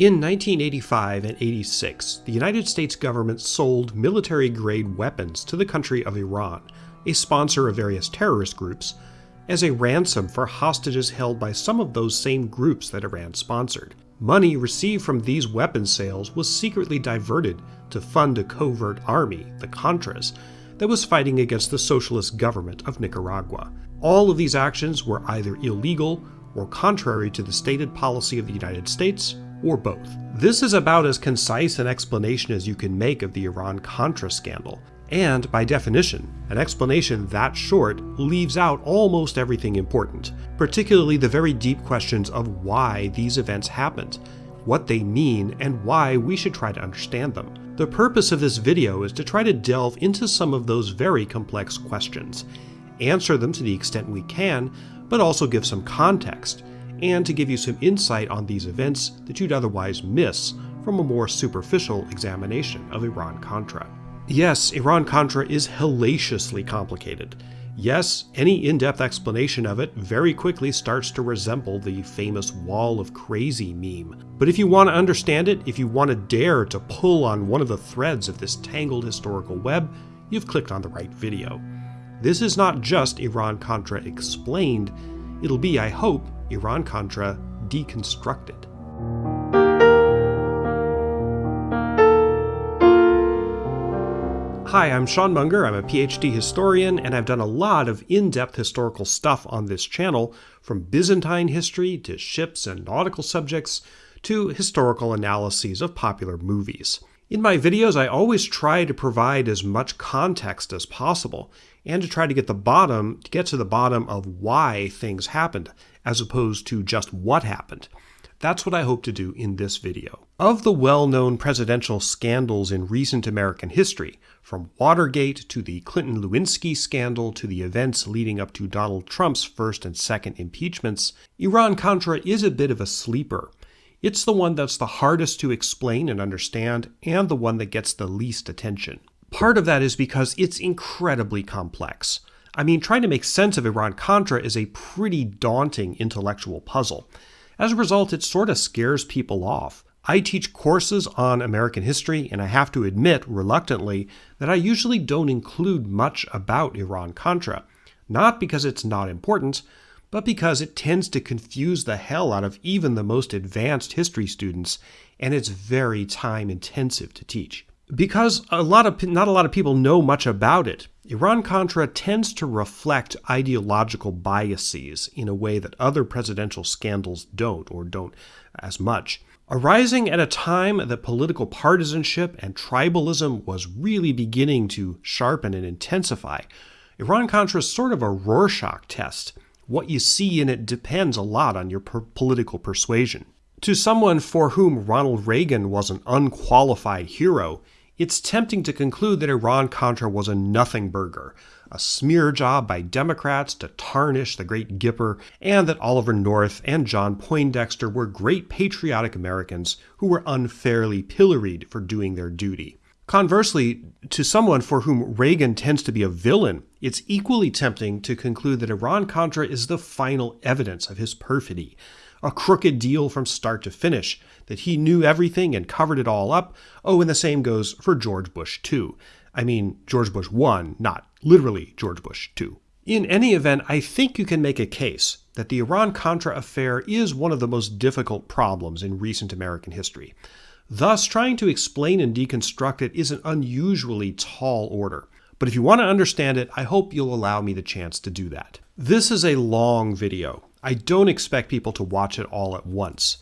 In 1985 and 86, the United States government sold military grade weapons to the country of Iran, a sponsor of various terrorist groups, as a ransom for hostages held by some of those same groups that Iran sponsored. Money received from these weapon sales was secretly diverted to fund a covert army, the Contras, that was fighting against the socialist government of Nicaragua. All of these actions were either illegal or contrary to the stated policy of the United States, or both. This is about as concise an explanation as you can make of the Iran-Contra scandal, and by definition, an explanation that short leaves out almost everything important, particularly the very deep questions of why these events happened, what they mean, and why we should try to understand them. The purpose of this video is to try to delve into some of those very complex questions, answer them to the extent we can, but also give some context, and to give you some insight on these events that you'd otherwise miss from a more superficial examination of Iran-Contra. Yes, Iran-Contra is hellaciously complicated. Yes, any in-depth explanation of it very quickly starts to resemble the famous Wall of Crazy meme. But if you want to understand it, if you want to dare to pull on one of the threads of this tangled historical web, you've clicked on the right video. This is not just Iran-Contra explained, it'll be, I hope, Iran-Contra deconstructed. Hi, I'm Sean Munger. I'm a PhD historian, and I've done a lot of in-depth historical stuff on this channel, from Byzantine history to ships and nautical subjects to historical analyses of popular movies. In my videos, I always try to provide as much context as possible, and to try to get the bottom, to get to the bottom of why things happened, as opposed to just what happened. That's what I hope to do in this video. Of the well-known presidential scandals in recent American history, from Watergate to the Clinton-Lewinsky scandal to the events leading up to Donald Trump's first and second impeachments, Iran-Contra is a bit of a sleeper. It's the one that's the hardest to explain and understand, and the one that gets the least attention. Part of that is because it's incredibly complex. I mean, trying to make sense of Iran-Contra is a pretty daunting intellectual puzzle. As a result, it sort of scares people off. I teach courses on American history, and I have to admit, reluctantly, that I usually don't include much about Iran-Contra. Not because it's not important, but because it tends to confuse the hell out of even the most advanced history students, and it's very time intensive to teach. Because a lot of not a lot of people know much about it, Iran-Contra tends to reflect ideological biases in a way that other presidential scandals don't, or don't as much. Arising at a time that political partisanship and tribalism was really beginning to sharpen and intensify, Iran-Contra is sort of a Rorschach test what you see in it depends a lot on your per political persuasion. To someone for whom Ronald Reagan was an unqualified hero, it's tempting to conclude that Iran-Contra was a nothing burger, a smear job by Democrats to tarnish the great Gipper, and that Oliver North and John Poindexter were great patriotic Americans who were unfairly pilloried for doing their duty. Conversely, to someone for whom Reagan tends to be a villain, it's equally tempting to conclude that Iran-Contra is the final evidence of his perfidy, a crooked deal from start to finish, that he knew everything and covered it all up. Oh, and the same goes for George Bush too. I mean, George Bush 1, not literally George Bush 2. In any event, I think you can make a case that the Iran-Contra affair is one of the most difficult problems in recent American history. Thus, trying to explain and deconstruct it is an unusually tall order. But if you want to understand it, I hope you'll allow me the chance to do that. This is a long video. I don't expect people to watch it all at once.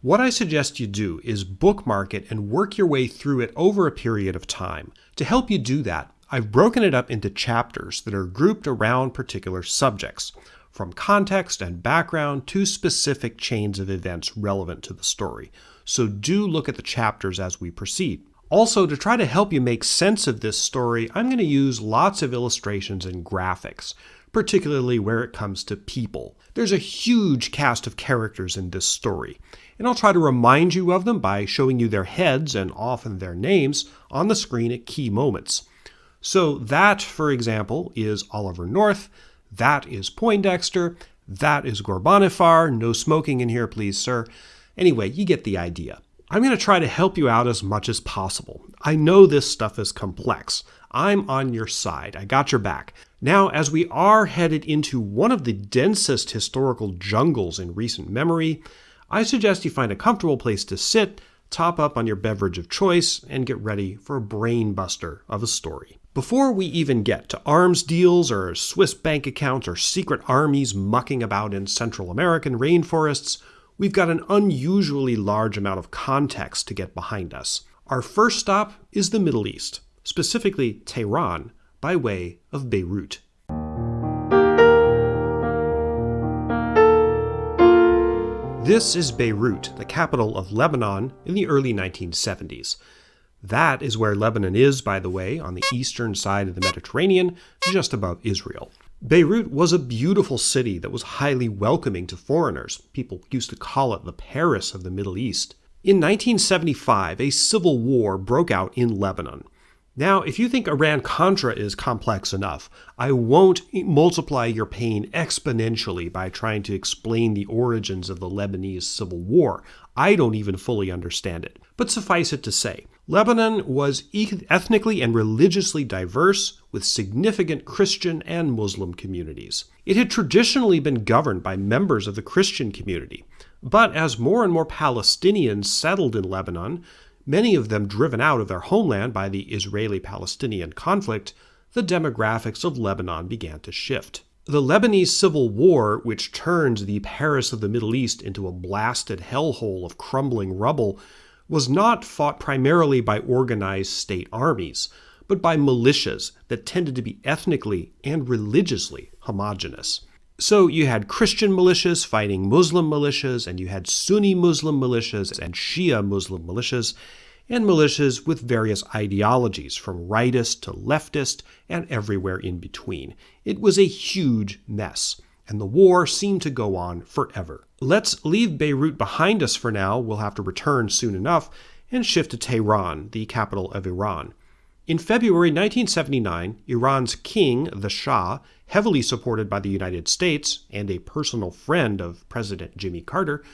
What I suggest you do is bookmark it and work your way through it over a period of time. To help you do that, I've broken it up into chapters that are grouped around particular subjects, from context and background to specific chains of events relevant to the story so do look at the chapters as we proceed. Also, to try to help you make sense of this story, I'm going to use lots of illustrations and graphics, particularly where it comes to people. There's a huge cast of characters in this story, and I'll try to remind you of them by showing you their heads and often their names on the screen at key moments. So that, for example, is Oliver North, that is Poindexter, that is Ghorbanifar, no smoking in here please sir, Anyway, you get the idea. I'm going to try to help you out as much as possible. I know this stuff is complex. I'm on your side. I got your back. Now, as we are headed into one of the densest historical jungles in recent memory, I suggest you find a comfortable place to sit, top up on your beverage of choice, and get ready for a brain buster of a story. Before we even get to arms deals or Swiss bank accounts or secret armies mucking about in Central American rainforests, we've got an unusually large amount of context to get behind us. Our first stop is the Middle East, specifically Tehran, by way of Beirut. This is Beirut, the capital of Lebanon, in the early 1970s. That is where Lebanon is, by the way, on the eastern side of the Mediterranean, just above Israel. Beirut was a beautiful city that was highly welcoming to foreigners. People used to call it the Paris of the Middle East. In 1975, a civil war broke out in Lebanon. Now, if you think Iran Contra is complex enough, I won't multiply your pain exponentially by trying to explain the origins of the Lebanese civil war. I don't even fully understand it. But suffice it to say, Lebanon was ethnically and religiously diverse with significant Christian and Muslim communities. It had traditionally been governed by members of the Christian community. But as more and more Palestinians settled in Lebanon, many of them driven out of their homeland by the Israeli Palestinian conflict, the demographics of Lebanon began to shift. The Lebanese Civil War, which turned the Paris of the Middle East into a blasted hellhole of crumbling rubble, was not fought primarily by organized state armies, but by militias that tended to be ethnically and religiously homogenous. So you had Christian militias fighting Muslim militias, and you had Sunni Muslim militias and Shia Muslim militias, and militias with various ideologies, from rightist to leftist and everywhere in between. It was a huge mess, and the war seemed to go on forever. Let's leave Beirut behind us for now, we'll have to return soon enough, and shift to Tehran, the capital of Iran. In February 1979, Iran's king, the Shah, heavily supported by the United States and a personal friend of President Jimmy Carter,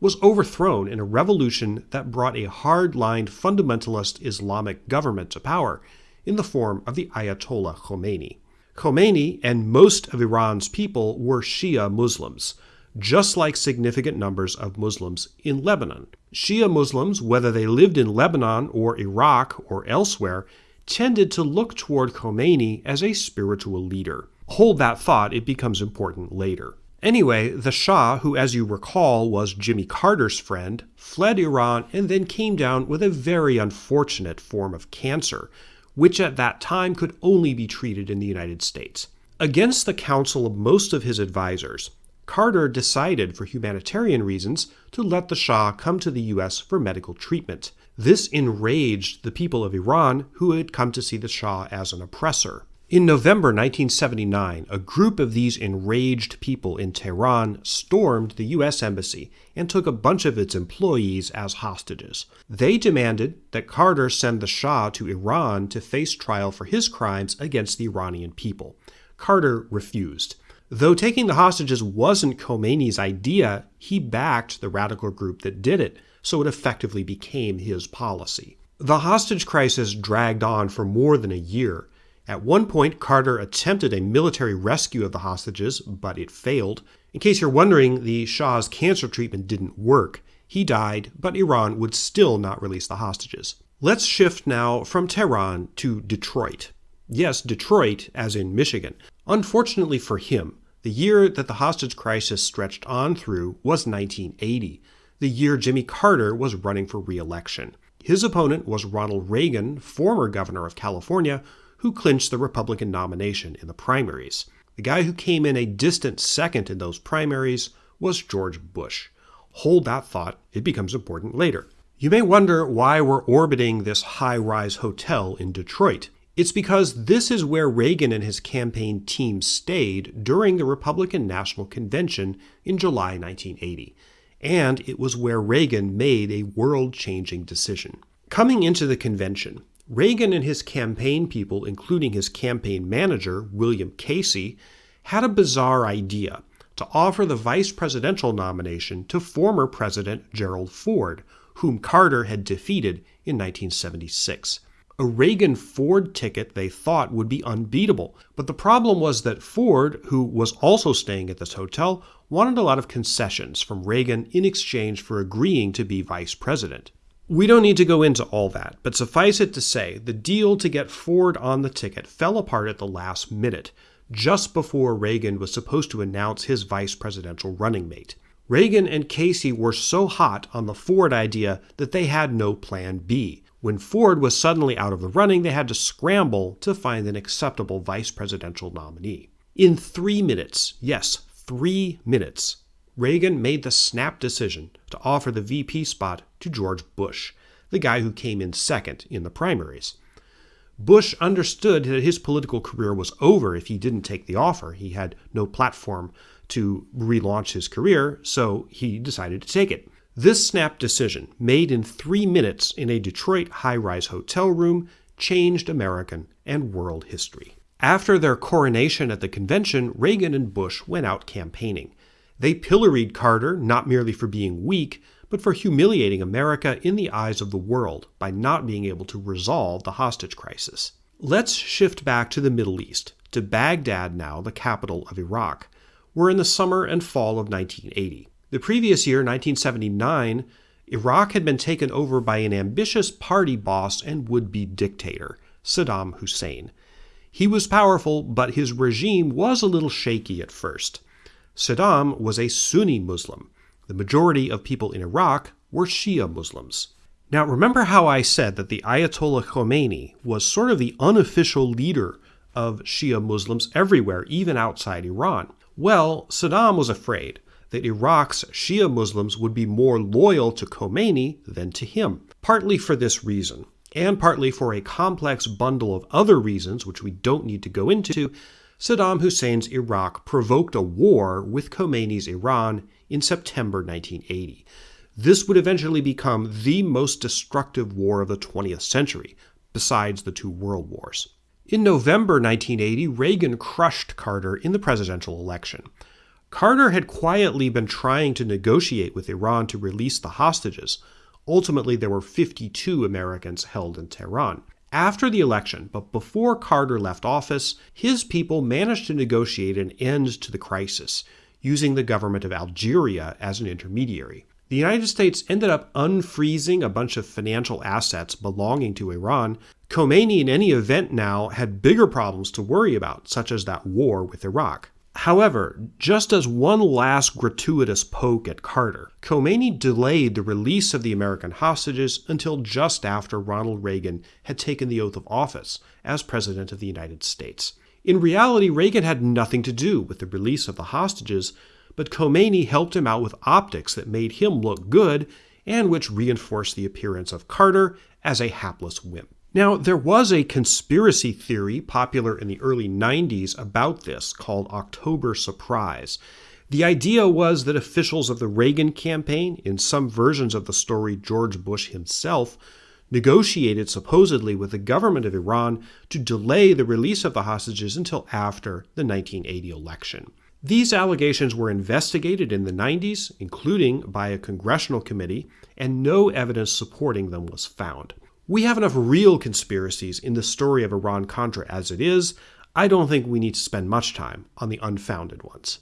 was overthrown in a revolution that brought a hard-lined fundamentalist Islamic government to power in the form of the Ayatollah Khomeini. Khomeini and most of Iran's people were Shia Muslims, just like significant numbers of Muslims in Lebanon. Shia Muslims, whether they lived in Lebanon or Iraq or elsewhere, tended to look toward Khomeini as a spiritual leader. Hold that thought, it becomes important later. Anyway, the Shah, who as you recall was Jimmy Carter's friend, fled Iran and then came down with a very unfortunate form of cancer, which at that time could only be treated in the United States. Against the counsel of most of his advisors, Carter decided for humanitarian reasons to let the Shah come to the US for medical treatment. This enraged the people of Iran who had come to see the Shah as an oppressor. In November 1979, a group of these enraged people in Tehran stormed the U.S. Embassy and took a bunch of its employees as hostages. They demanded that Carter send the Shah to Iran to face trial for his crimes against the Iranian people. Carter refused. Though taking the hostages wasn't Khomeini's idea, he backed the radical group that did it so it effectively became his policy. The hostage crisis dragged on for more than a year. At one point, Carter attempted a military rescue of the hostages, but it failed. In case you're wondering, the Shah's cancer treatment didn't work. He died, but Iran would still not release the hostages. Let's shift now from Tehran to Detroit. Yes, Detroit, as in Michigan. Unfortunately for him, the year that the hostage crisis stretched on through was 1980 the year Jimmy Carter was running for re-election. His opponent was Ronald Reagan, former governor of California, who clinched the Republican nomination in the primaries. The guy who came in a distant second in those primaries was George Bush. Hold that thought, it becomes important later. You may wonder why we're orbiting this high-rise hotel in Detroit. It's because this is where Reagan and his campaign team stayed during the Republican National Convention in July 1980 and it was where Reagan made a world-changing decision. Coming into the convention, Reagan and his campaign people, including his campaign manager, William Casey, had a bizarre idea to offer the vice presidential nomination to former President Gerald Ford, whom Carter had defeated in 1976. A Reagan Ford ticket they thought would be unbeatable, but the problem was that Ford, who was also staying at this hotel, wanted a lot of concessions from Reagan in exchange for agreeing to be vice president. We don't need to go into all that, but suffice it to say, the deal to get Ford on the ticket fell apart at the last minute, just before Reagan was supposed to announce his vice presidential running mate. Reagan and Casey were so hot on the Ford idea that they had no plan B. When Ford was suddenly out of the running, they had to scramble to find an acceptable vice presidential nominee. In three minutes, yes, three minutes, Reagan made the snap decision to offer the VP spot to George Bush, the guy who came in second in the primaries. Bush understood that his political career was over if he didn't take the offer. He had no platform to relaunch his career, so he decided to take it. This snap decision, made in three minutes in a Detroit high rise hotel room, changed American and world history. After their coronation at the convention, Reagan and Bush went out campaigning. They pilloried Carter not merely for being weak, but for humiliating America in the eyes of the world by not being able to resolve the hostage crisis. Let's shift back to the Middle East, to Baghdad now, the capital of Iraq. We're in the summer and fall of 1980. The previous year, 1979, Iraq had been taken over by an ambitious party boss and would be dictator, Saddam Hussein. He was powerful, but his regime was a little shaky at first. Saddam was a Sunni Muslim. The majority of people in Iraq were Shia Muslims. Now, remember how I said that the Ayatollah Khomeini was sort of the unofficial leader of Shia Muslims everywhere, even outside Iran? Well, Saddam was afraid that Iraq's Shia Muslims would be more loyal to Khomeini than to him, partly for this reason, and partly for a complex bundle of other reasons which we don't need to go into. Saddam Hussein's Iraq provoked a war with Khomeini's Iran in September 1980. This would eventually become the most destructive war of the 20th century, besides the two world wars. In November 1980, Reagan crushed Carter in the presidential election. Carter had quietly been trying to negotiate with Iran to release the hostages. Ultimately, there were 52 Americans held in Tehran. After the election, but before Carter left office, his people managed to negotiate an end to the crisis, using the government of Algeria as an intermediary. The United States ended up unfreezing a bunch of financial assets belonging to Iran. Khomeini, in any event now, had bigger problems to worry about, such as that war with Iraq. However, just as one last gratuitous poke at Carter, Khomeini delayed the release of the American hostages until just after Ronald Reagan had taken the oath of office as President of the United States. In reality, Reagan had nothing to do with the release of the hostages, but Khomeini helped him out with optics that made him look good and which reinforced the appearance of Carter as a hapless wimp. Now, there was a conspiracy theory popular in the early 90s about this called October Surprise. The idea was that officials of the Reagan campaign, in some versions of the story, George Bush himself, negotiated supposedly with the government of Iran to delay the release of the hostages until after the 1980 election. These allegations were investigated in the 90s, including by a congressional committee, and no evidence supporting them was found. We have enough real conspiracies in the story of Iran Contra as it is. I don't think we need to spend much time on the unfounded ones.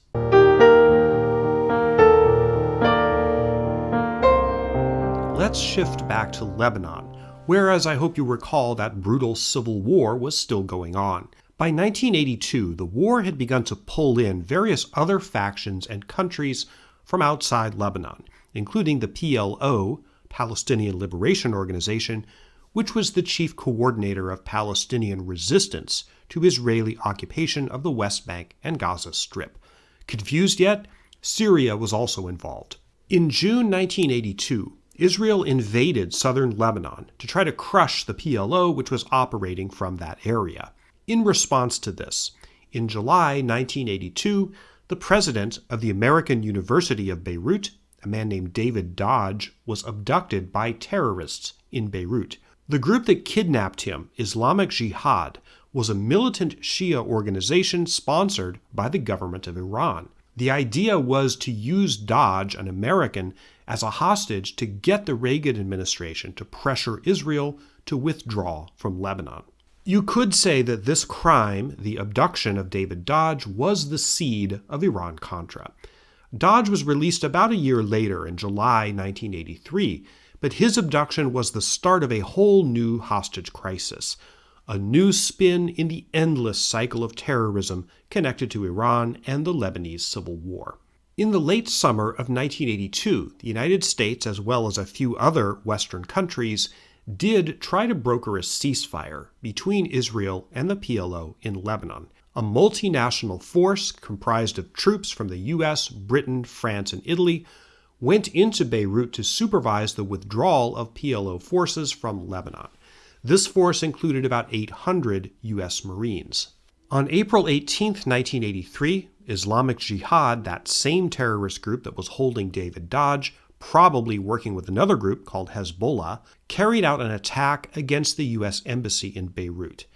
Let's shift back to Lebanon, where, as I hope you recall, that brutal civil war was still going on. By 1982, the war had begun to pull in various other factions and countries from outside Lebanon, including the PLO, Palestinian Liberation Organization, which was the chief coordinator of Palestinian resistance to Israeli occupation of the West Bank and Gaza Strip. Confused yet? Syria was also involved. In June 1982, Israel invaded southern Lebanon to try to crush the PLO, which was operating from that area. In response to this, in July 1982, the president of the American University of Beirut, a man named David Dodge, was abducted by terrorists in Beirut. The group that kidnapped him, Islamic Jihad, was a militant Shia organization sponsored by the government of Iran. The idea was to use Dodge, an American, as a hostage to get the Reagan administration to pressure Israel to withdraw from Lebanon. You could say that this crime, the abduction of David Dodge, was the seed of Iran Contra. Dodge was released about a year later in July 1983, but his abduction was the start of a whole new hostage crisis, a new spin in the endless cycle of terrorism connected to Iran and the Lebanese Civil War. In the late summer of 1982, the United States, as well as a few other Western countries, did try to broker a ceasefire between Israel and the PLO in Lebanon. A multinational force comprised of troops from the US, Britain, France, and Italy went into Beirut to supervise the withdrawal of PLO forces from Lebanon. This force included about 800 U.S. Marines. On April 18, 1983, Islamic Jihad, that same terrorist group that was holding David Dodge, probably working with another group called Hezbollah, carried out an attack against the U.S. Embassy in Beirut.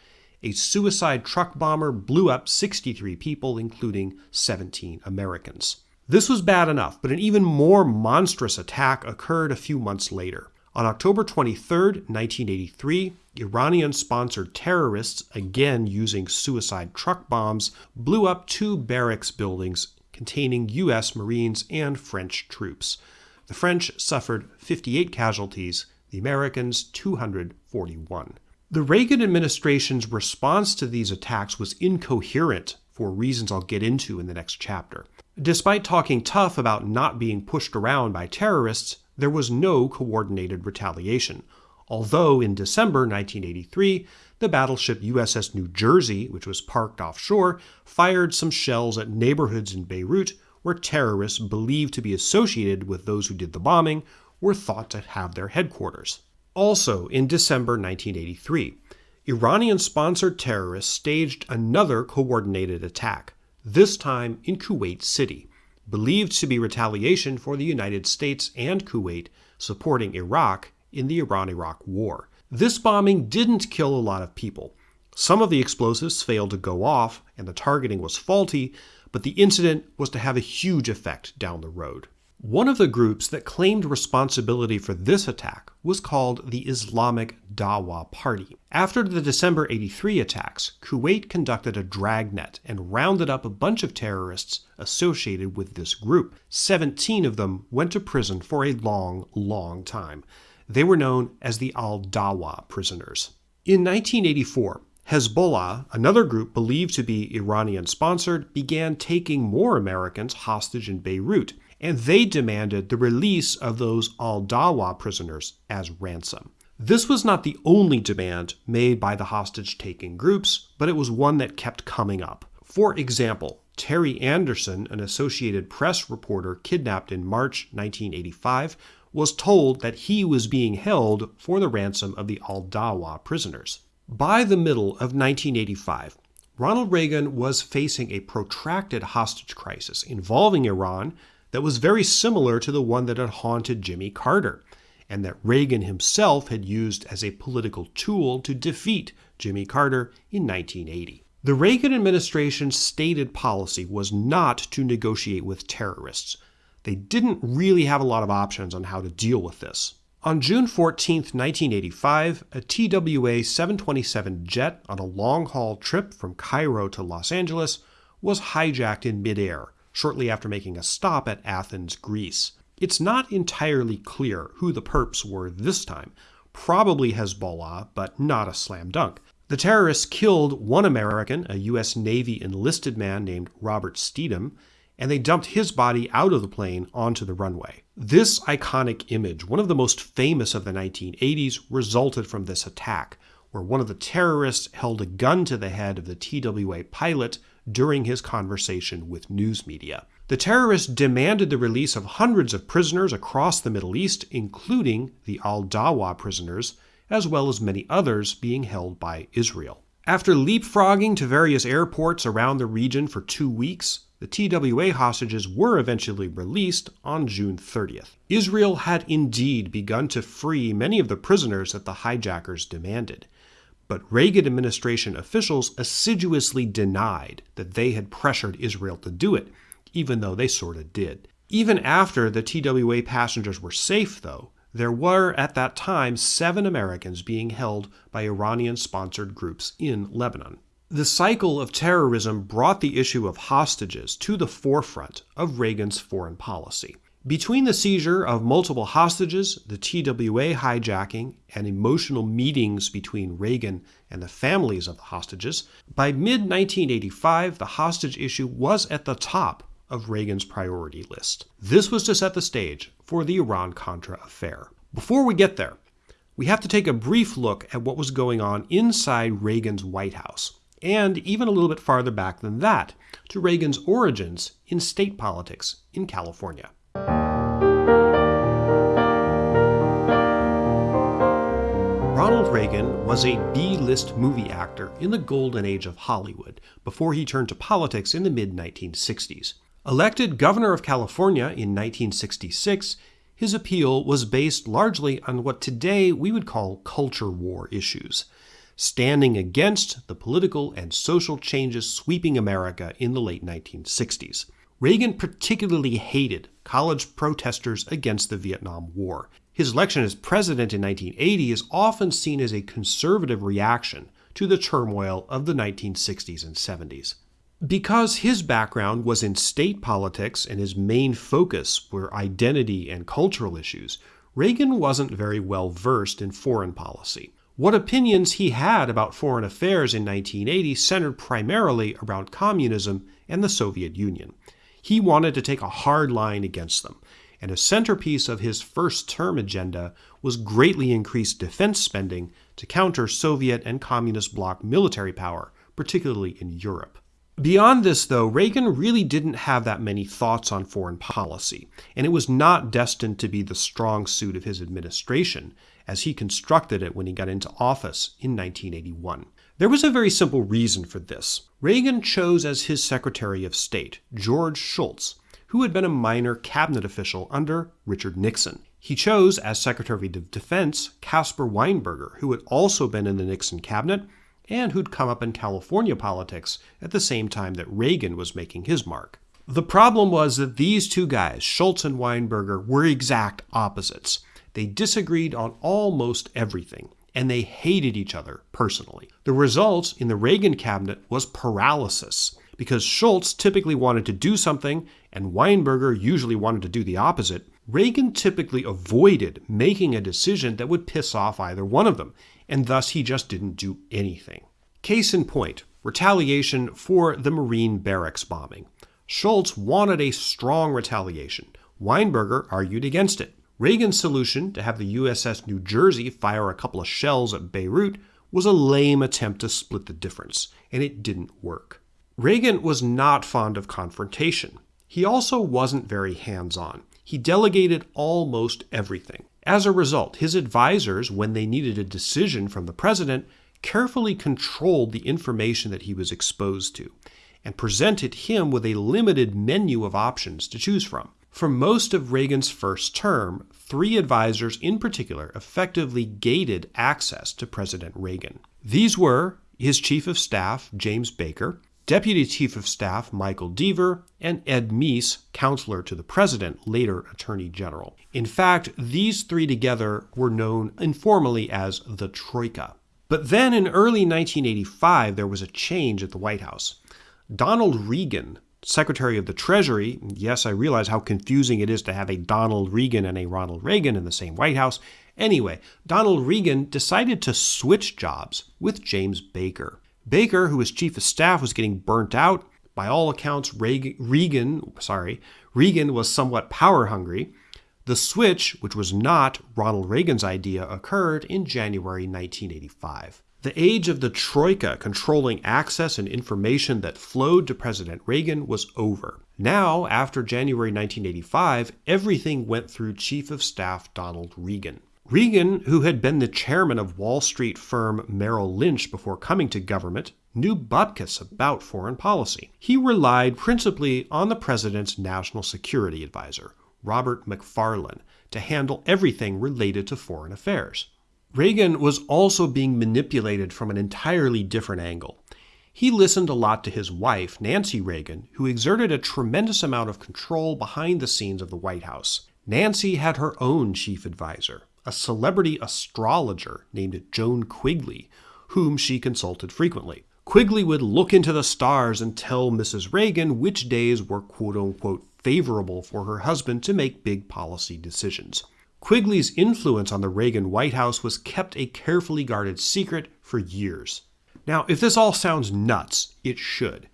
A suicide truck bomber blew up 63 people, including 17 Americans. This was bad enough, but an even more monstrous attack occurred a few months later. On October 23, 1983, Iranian sponsored terrorists, again using suicide truck bombs, blew up two barracks buildings containing U.S. Marines and French troops. The French suffered 58 casualties, the Americans 241. The Reagan administration's response to these attacks was incoherent for reasons I'll get into in the next chapter. Despite talking tough about not being pushed around by terrorists, there was no coordinated retaliation. Although in December 1983, the battleship USS New Jersey, which was parked offshore, fired some shells at neighborhoods in Beirut where terrorists believed to be associated with those who did the bombing were thought to have their headquarters. Also, in December 1983, Iranian sponsored terrorists staged another coordinated attack, this time in Kuwait City, believed to be retaliation for the United States and Kuwait supporting Iraq in the Iran Iraq War. This bombing didn't kill a lot of people. Some of the explosives failed to go off, and the targeting was faulty, but the incident was to have a huge effect down the road. One of the groups that claimed responsibility for this attack was called the Islamic Dawa Party. After the December 83 attacks, Kuwait conducted a dragnet and rounded up a bunch of terrorists associated with this group. 17 of them went to prison for a long, long time. They were known as the Al Dawa prisoners. In 1984, Hezbollah, another group believed to be Iranian sponsored, began taking more Americans hostage in Beirut, and they demanded the release of those al Dawa prisoners as ransom. This was not the only demand made by the hostage taking groups, but it was one that kept coming up. For example, Terry Anderson, an Associated Press reporter kidnapped in March 1985, was told that he was being held for the ransom of the al Dawa prisoners. By the middle of 1985, Ronald Reagan was facing a protracted hostage crisis involving Iran that was very similar to the one that had haunted Jimmy Carter, and that Reagan himself had used as a political tool to defeat Jimmy Carter in 1980. The Reagan administration's stated policy was not to negotiate with terrorists. They didn't really have a lot of options on how to deal with this. On June 14, 1985, a TWA 727 jet on a long haul trip from Cairo to Los Angeles was hijacked in midair shortly after making a stop at Athens, Greece. It's not entirely clear who the perps were this time. Probably Hezbollah, but not a slam dunk. The terrorists killed one American, a U.S. Navy enlisted man named Robert Stethem, and they dumped his body out of the plane onto the runway. This iconic image, one of the most famous of the 1980s, resulted from this attack, where one of the terrorists held a gun to the head of the TWA pilot during his conversation with news media. The terrorists demanded the release of hundreds of prisoners across the Middle East, including the Al Dawa prisoners, as well as many others being held by Israel. After leapfrogging to various airports around the region for two weeks, the TWA hostages were eventually released on June 30th. Israel had indeed begun to free many of the prisoners that the hijackers demanded, but Reagan administration officials assiduously denied that they had pressured Israel to do it, even though they sort of did. Even after the TWA passengers were safe, though, there were at that time seven Americans being held by Iranian sponsored groups in Lebanon. The cycle of terrorism brought the issue of hostages to the forefront of Reagan's foreign policy. Between the seizure of multiple hostages, the TWA hijacking, and emotional meetings between Reagan and the families of the hostages, by mid 1985, the hostage issue was at the top of Reagan's priority list. This was to set the stage for the Iran Contra affair. Before we get there, we have to take a brief look at what was going on inside Reagan's White House, and even a little bit farther back than that, to Reagan's origins in state politics in California. Ronald Reagan was a B-list movie actor in the golden age of Hollywood before he turned to politics in the mid-1960s. Elected governor of California in 1966, his appeal was based largely on what today we would call culture war issues, standing against the political and social changes sweeping America in the late 1960s. Reagan particularly hated college protesters against the Vietnam War. His election as president in 1980 is often seen as a conservative reaction to the turmoil of the 1960s and 70s. Because his background was in state politics and his main focus were identity and cultural issues, Reagan wasn't very well versed in foreign policy. What opinions he had about foreign affairs in 1980 centered primarily around communism and the Soviet Union. He wanted to take a hard line against them, and a centerpiece of his first term agenda was greatly increased defense spending to counter Soviet and communist bloc military power, particularly in Europe. Beyond this, though, Reagan really didn't have that many thoughts on foreign policy, and it was not destined to be the strong suit of his administration as he constructed it when he got into office in 1981. There was a very simple reason for this. Reagan chose as his Secretary of State George Shultz, who had been a minor cabinet official under Richard Nixon. He chose as Secretary of Defense Caspar Weinberger, who had also been in the Nixon cabinet and who'd come up in California politics at the same time that Reagan was making his mark. The problem was that these two guys, Shultz and Weinberger, were exact opposites. They disagreed on almost everything, and they hated each other personally. The result in the Reagan cabinet was paralysis, because Shultz typically wanted to do something and Weinberger usually wanted to do the opposite. Reagan typically avoided making a decision that would piss off either one of them, and thus he just didn't do anything. Case in point, retaliation for the Marine barracks bombing. Shultz wanted a strong retaliation. Weinberger argued against it. Reagan's solution to have the USS New Jersey fire a couple of shells at Beirut was a lame attempt to split the difference, and it didn't work. Reagan was not fond of confrontation. He also wasn't very hands on. He delegated almost everything. As a result, his advisors, when they needed a decision from the president, carefully controlled the information that he was exposed to and presented him with a limited menu of options to choose from. For most of Reagan's first term, three advisors in particular effectively gated access to President Reagan. These were his chief of staff, James Baker, Deputy Chief of Staff Michael Deaver, and Ed Meese, counselor to the president, later Attorney General. In fact, these three together were known informally as the Troika. But then in early 1985, there was a change at the White House. Donald Regan, Secretary of the Treasury, yes, I realize how confusing it is to have a Donald Regan and a Ronald Reagan in the same White House. Anyway, Donald Regan decided to switch jobs with James Baker. Baker, who was chief of staff, was getting burnt out. By all accounts, Reagan, sorry, Regan was somewhat power hungry. The switch, which was not Ronald Reagan's idea, occurred in January 1985. The age of the Troika controlling access and information that flowed to President Reagan was over. Now, after January 1985, everything went through Chief of Staff Donald Regan. Regan, who had been the chairman of Wall Street firm Merrill Lynch before coming to government, knew bupkis about foreign policy. He relied principally on the president's national security advisor, Robert McFarlane, to handle everything related to foreign affairs. Reagan was also being manipulated from an entirely different angle. He listened a lot to his wife, Nancy Reagan, who exerted a tremendous amount of control behind the scenes of the White House. Nancy had her own chief advisor, a celebrity astrologer named Joan Quigley, whom she consulted frequently. Quigley would look into the stars and tell Mrs. Reagan which days were quote unquote favorable for her husband to make big policy decisions. Quigley's influence on the Regan White House was kept a carefully guarded secret for years. Now, if this all sounds nuts, it should.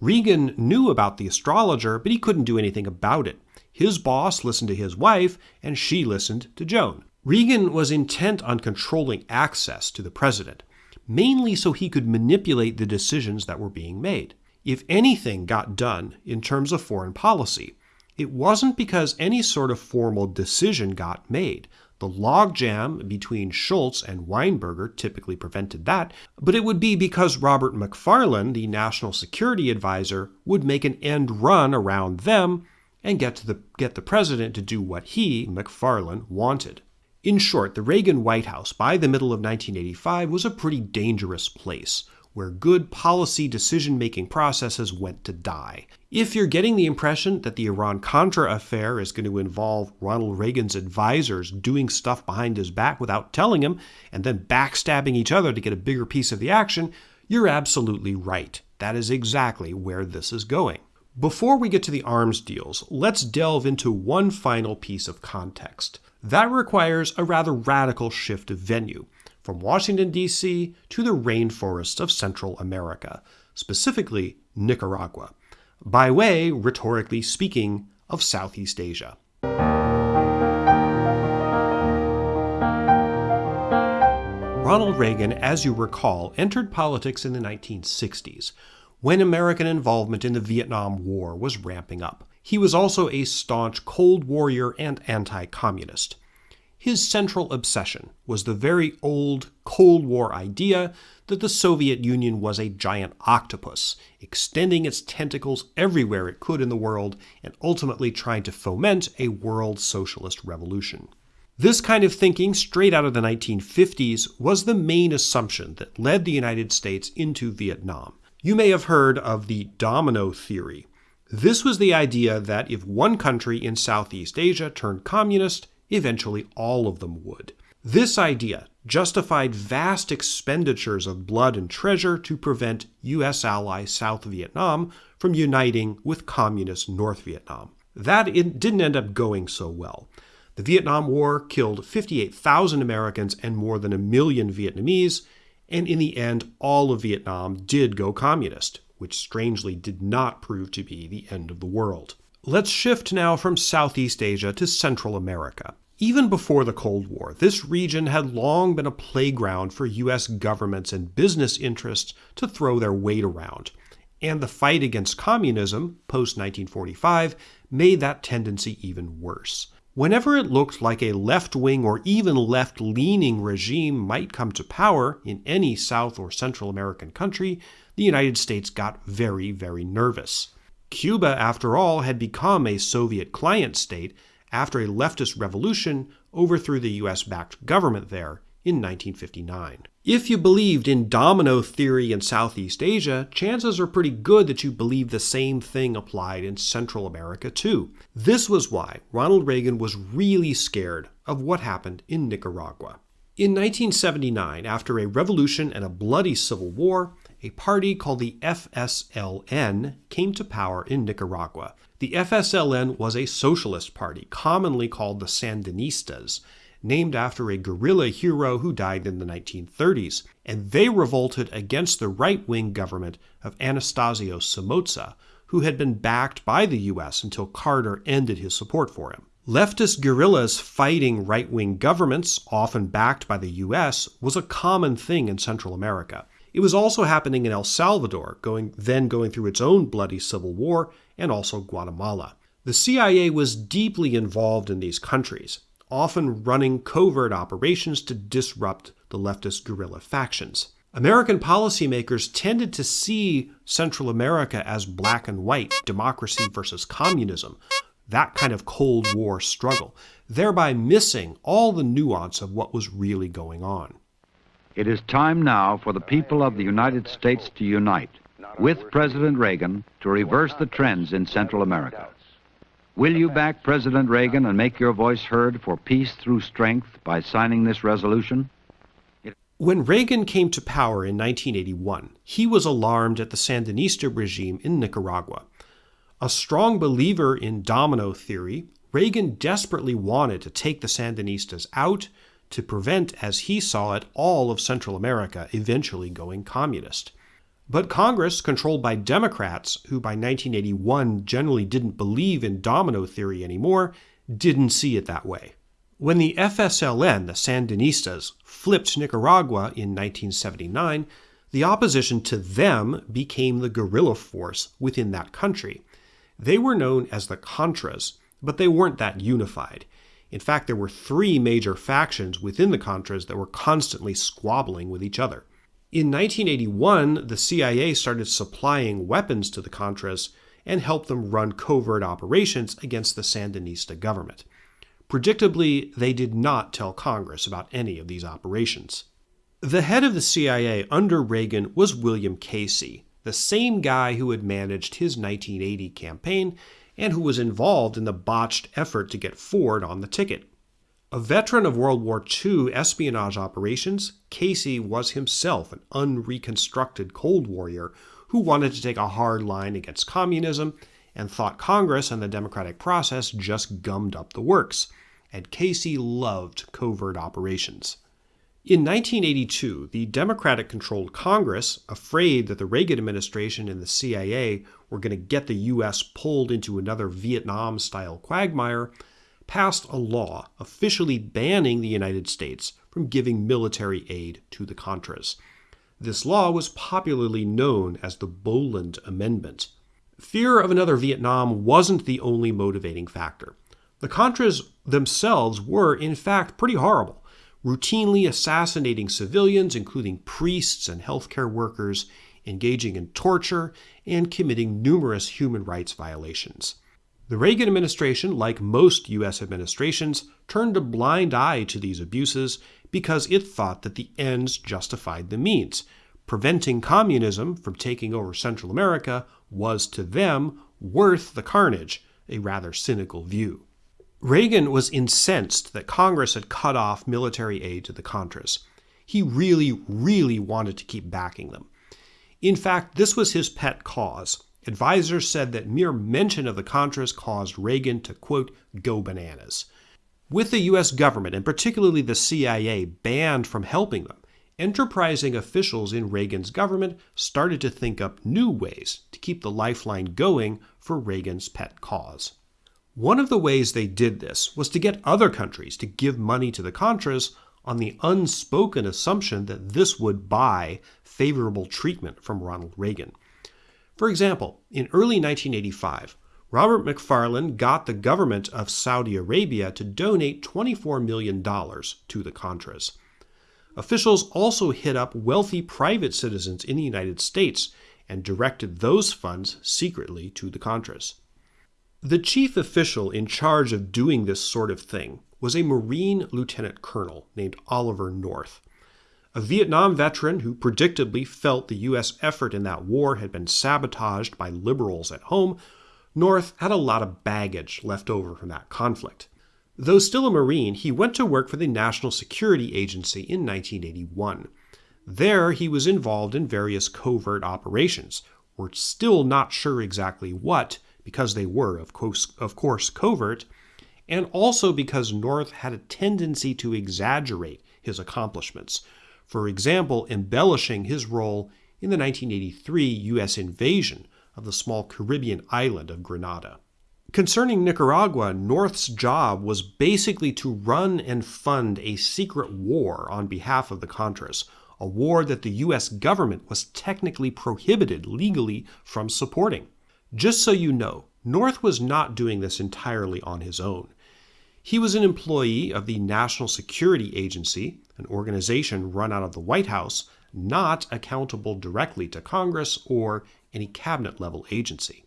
Reagan knew about the astrologer, but he couldn't do anything about it. His boss listened to his wife, and she listened to Joan. Regan was intent on controlling access to the president, mainly so he could manipulate the decisions that were being made. If anything got done in terms of foreign policy, it wasn't because any sort of formal decision got made. The logjam between Shultz and Weinberger typically prevented that, but it would be because Robert McFarlane, the national security advisor, would make an end run around them and get, the, get the president to do what he, McFarlane, wanted. In short, the Reagan White House by the middle of 1985 was a pretty dangerous place where good policy decision making processes went to die. If you're getting the impression that the Iran Contra affair is going to involve Ronald Reagan's advisors doing stuff behind his back without telling him and then backstabbing each other to get a bigger piece of the action, you're absolutely right. That is exactly where this is going. Before we get to the arms deals, let's delve into one final piece of context. That requires a rather radical shift of venue from Washington, D.C. to the rainforests of Central America, specifically Nicaragua, by way, rhetorically speaking, of Southeast Asia. Ronald Reagan, as you recall, entered politics in the 1960s when American involvement in the Vietnam War was ramping up. He was also a staunch Cold Warrior and anti communist. His central obsession was the very old Cold War idea that the Soviet Union was a giant octopus, extending its tentacles everywhere it could in the world and ultimately trying to foment a world socialist revolution. This kind of thinking, straight out of the 1950s, was the main assumption that led the United States into Vietnam. You may have heard of the domino theory. This was the idea that if one country in Southeast Asia turned communist, Eventually, all of them would. This idea justified vast expenditures of blood and treasure to prevent U.S. ally South Vietnam from uniting with communist North Vietnam. That didn't end up going so well. The Vietnam War killed 58,000 Americans and more than a million Vietnamese, and in the end, all of Vietnam did go communist, which strangely did not prove to be the end of the world. Let's shift now from Southeast Asia to Central America. Even before the Cold War, this region had long been a playground for U.S. governments and business interests to throw their weight around. And the fight against communism, post 1945, made that tendency even worse. Whenever it looked like a left wing or even left leaning regime might come to power in any South or Central American country, the United States got very, very nervous. Cuba, after all, had become a Soviet client state after a leftist revolution overthrew the US backed government there in 1959. If you believed in domino theory in Southeast Asia, chances are pretty good that you believe the same thing applied in Central America too. This was why Ronald Reagan was really scared of what happened in Nicaragua. In 1979, after a revolution and a bloody civil war, a party called the FSLN came to power in Nicaragua. The FSLN was a socialist party, commonly called the Sandinistas, named after a guerrilla hero who died in the 1930s, and they revolted against the right wing government of Anastasio Somoza, who had been backed by the US until Carter ended his support for him. Leftist guerrillas fighting right wing governments, often backed by the US, was a common thing in Central America. It was also happening in El Salvador, going, then going through its own bloody civil war, and also Guatemala. The CIA was deeply involved in these countries, often running covert operations to disrupt the leftist guerrilla factions. American policymakers tended to see Central America as black and white, democracy versus communism, that kind of Cold War struggle, thereby missing all the nuance of what was really going on. It is time now for the people of the United States to unite with President Reagan to reverse the trends in Central America. Will you back President Reagan and make your voice heard for peace through strength by signing this resolution? When Reagan came to power in 1981, he was alarmed at the Sandinista regime in Nicaragua. A strong believer in domino theory, Reagan desperately wanted to take the Sandinistas out to prevent, as he saw it, all of Central America eventually going communist. But Congress, controlled by Democrats, who by 1981 generally didn't believe in domino theory anymore, didn't see it that way. When the FSLN, the Sandinistas, flipped Nicaragua in 1979, the opposition to them became the guerrilla force within that country. They were known as the Contras, but they weren't that unified. In fact, there were three major factions within the Contras that were constantly squabbling with each other. In 1981, the CIA started supplying weapons to the Contras and helped them run covert operations against the Sandinista government. Predictably, they did not tell Congress about any of these operations. The head of the CIA under Reagan was William Casey, the same guy who had managed his 1980 campaign and who was involved in the botched effort to get Ford on the ticket. A veteran of World War II espionage operations, Casey was himself an unreconstructed Cold Warrior who wanted to take a hard line against communism and thought Congress and the democratic process just gummed up the works and Casey loved covert operations. In 1982, the Democratic controlled Congress, afraid that the Reagan administration and the CIA were going to get the U.S. pulled into another Vietnam style quagmire, passed a law officially banning the United States from giving military aid to the Contras. This law was popularly known as the Boland Amendment. Fear of another Vietnam wasn't the only motivating factor. The Contras themselves were, in fact, pretty horrible, routinely assassinating civilians, including priests and healthcare workers, engaging in torture, and committing numerous human rights violations. The Reagan administration, like most U.S. administrations, turned a blind eye to these abuses because it thought that the ends justified the means. Preventing communism from taking over Central America was to them worth the carnage, a rather cynical view. Reagan was incensed that Congress had cut off military aid to the Contras. He really, really wanted to keep backing them. In fact, this was his pet cause. Advisors said that mere mention of the Contras caused Reagan to, quote, go bananas. With the U.S. government, and particularly the CIA, banned from helping them, enterprising officials in Reagan's government started to think up new ways to keep the lifeline going for Reagan's pet cause. One of the ways they did this was to get other countries to give money to the Contras on the unspoken assumption that this would buy favorable treatment from Ronald Reagan. For example, in early 1985, Robert McFarlane got the government of Saudi Arabia to donate $24 million to the Contras. Officials also hit up wealthy private citizens in the United States and directed those funds secretly to the Contras. The chief official in charge of doing this sort of thing was a Marine lieutenant colonel named Oliver North. A Vietnam veteran who predictably felt the U.S. effort in that war had been sabotaged by liberals at home, North had a lot of baggage left over from that conflict. Though still a Marine, he went to work for the National Security Agency in 1981. There, he was involved in various covert operations. We're still not sure exactly what, because they were, of course, of course, covert, and also because North had a tendency to exaggerate his accomplishments. For example, embellishing his role in the 1983 U.S. invasion of the small Caribbean island of Grenada. Concerning Nicaragua, North's job was basically to run and fund a secret war on behalf of the Contras, a war that the U.S. government was technically prohibited legally from supporting. Just so you know, North was not doing this entirely on his own. He was an employee of the National Security Agency, an organization run out of the White House, not accountable directly to Congress or any cabinet level agency.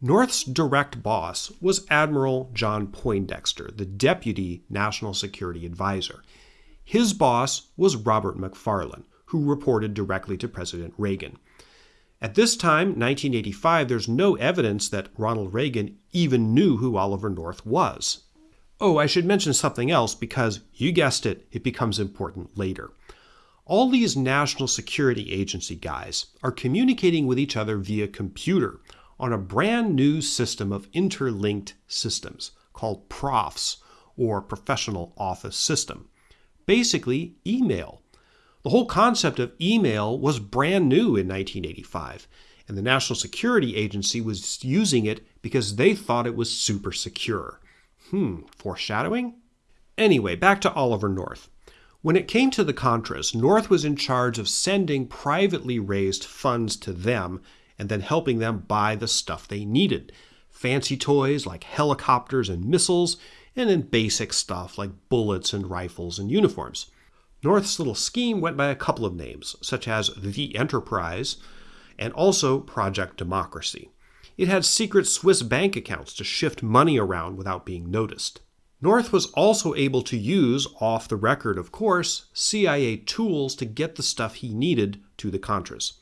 North's direct boss was Admiral John Poindexter, the Deputy National Security Advisor. His boss was Robert McFarlane, who reported directly to President Reagan. At this time, 1985, there's no evidence that Ronald Reagan even knew who Oliver North was. Oh, I should mention something else because, you guessed it, it becomes important later. All these National Security Agency guys are communicating with each other via computer on a brand new system of interlinked systems called PROFS, or Professional Office System. Basically, email. The whole concept of email was brand new in 1985, and the National Security Agency was using it because they thought it was super secure. Hmm, foreshadowing? Anyway, back to Oliver North. When it came to the Contras, North was in charge of sending privately raised funds to them and then helping them buy the stuff they needed fancy toys like helicopters and missiles, and then basic stuff like bullets and rifles and uniforms. North's little scheme went by a couple of names, such as the Enterprise and also Project Democracy. It had secret Swiss bank accounts to shift money around without being noticed. North was also able to use, off the record of course, CIA tools to get the stuff he needed to the Contras.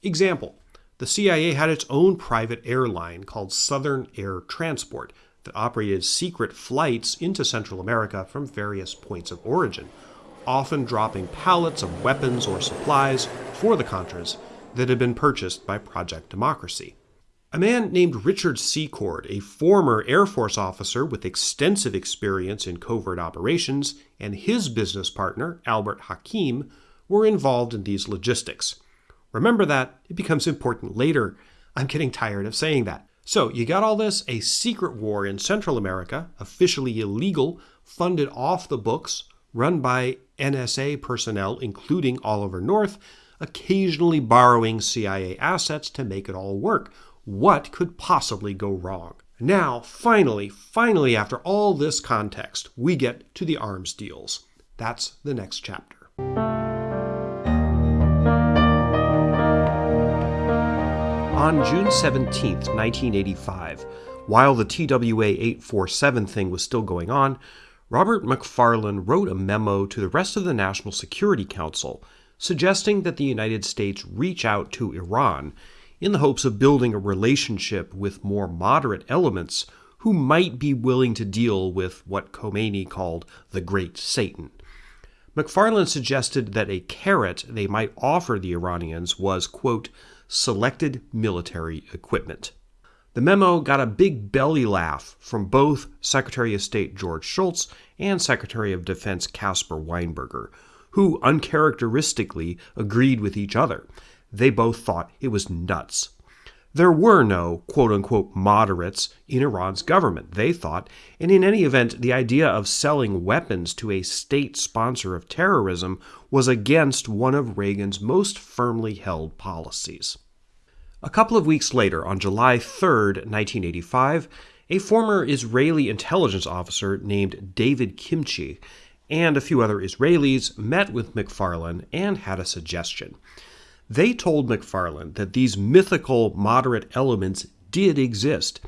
Example The CIA had its own private airline called Southern Air Transport that operated secret flights into Central America from various points of origin often dropping pallets of weapons or supplies for the Contras that had been purchased by Project Democracy. A man named Richard Secord, a former Air Force officer with extensive experience in covert operations, and his business partner, Albert Hakim, were involved in these logistics. Remember that, it becomes important later. I'm getting tired of saying that. So, you got all this a secret war in Central America, officially illegal, funded off the books, run by NSA personnel, including Oliver North, occasionally borrowing CIA assets to make it all work. What could possibly go wrong? Now, finally, finally, after all this context, we get to the arms deals. That's the next chapter. On June 17, 1985, while the TWA 847 thing was still going on, Robert McFarlane wrote a memo to the rest of the National Security Council suggesting that the United States reach out to Iran in the hopes of building a relationship with more moderate elements who might be willing to deal with what Khomeini called the Great Satan. McFarlane suggested that a carrot they might offer the Iranians was, quote, selected military equipment. The memo got a big belly laugh from both Secretary of State George Shultz and Secretary of Defense Caspar Weinberger, who uncharacteristically agreed with each other. They both thought it was nuts. There were no quote unquote moderates in Iran's government, they thought, and in any event, the idea of selling weapons to a state sponsor of terrorism was against one of Reagan's most firmly held policies. A couple of weeks later, on July 3, 1985, a former Israeli intelligence officer named David Kimche and a few other Israelis met with McFarlane and had a suggestion. They told McFarlane that these mythical moderate elements did exist,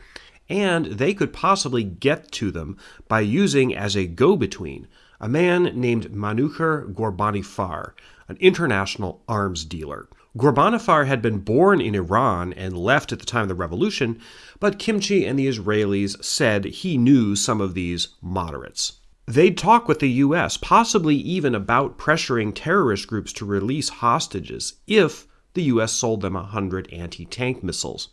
and they could possibly get to them by using as a go between a man named Manucher Ghorbanifar, an international arms dealer. Ghorbanifar had been born in Iran and left at the time of the revolution, but Kimche and the Israelis said he knew some of these moderates. They'd talk with the U.S., possibly even about pressuring terrorist groups to release hostages if the U.S. sold them a 100 anti tank missiles.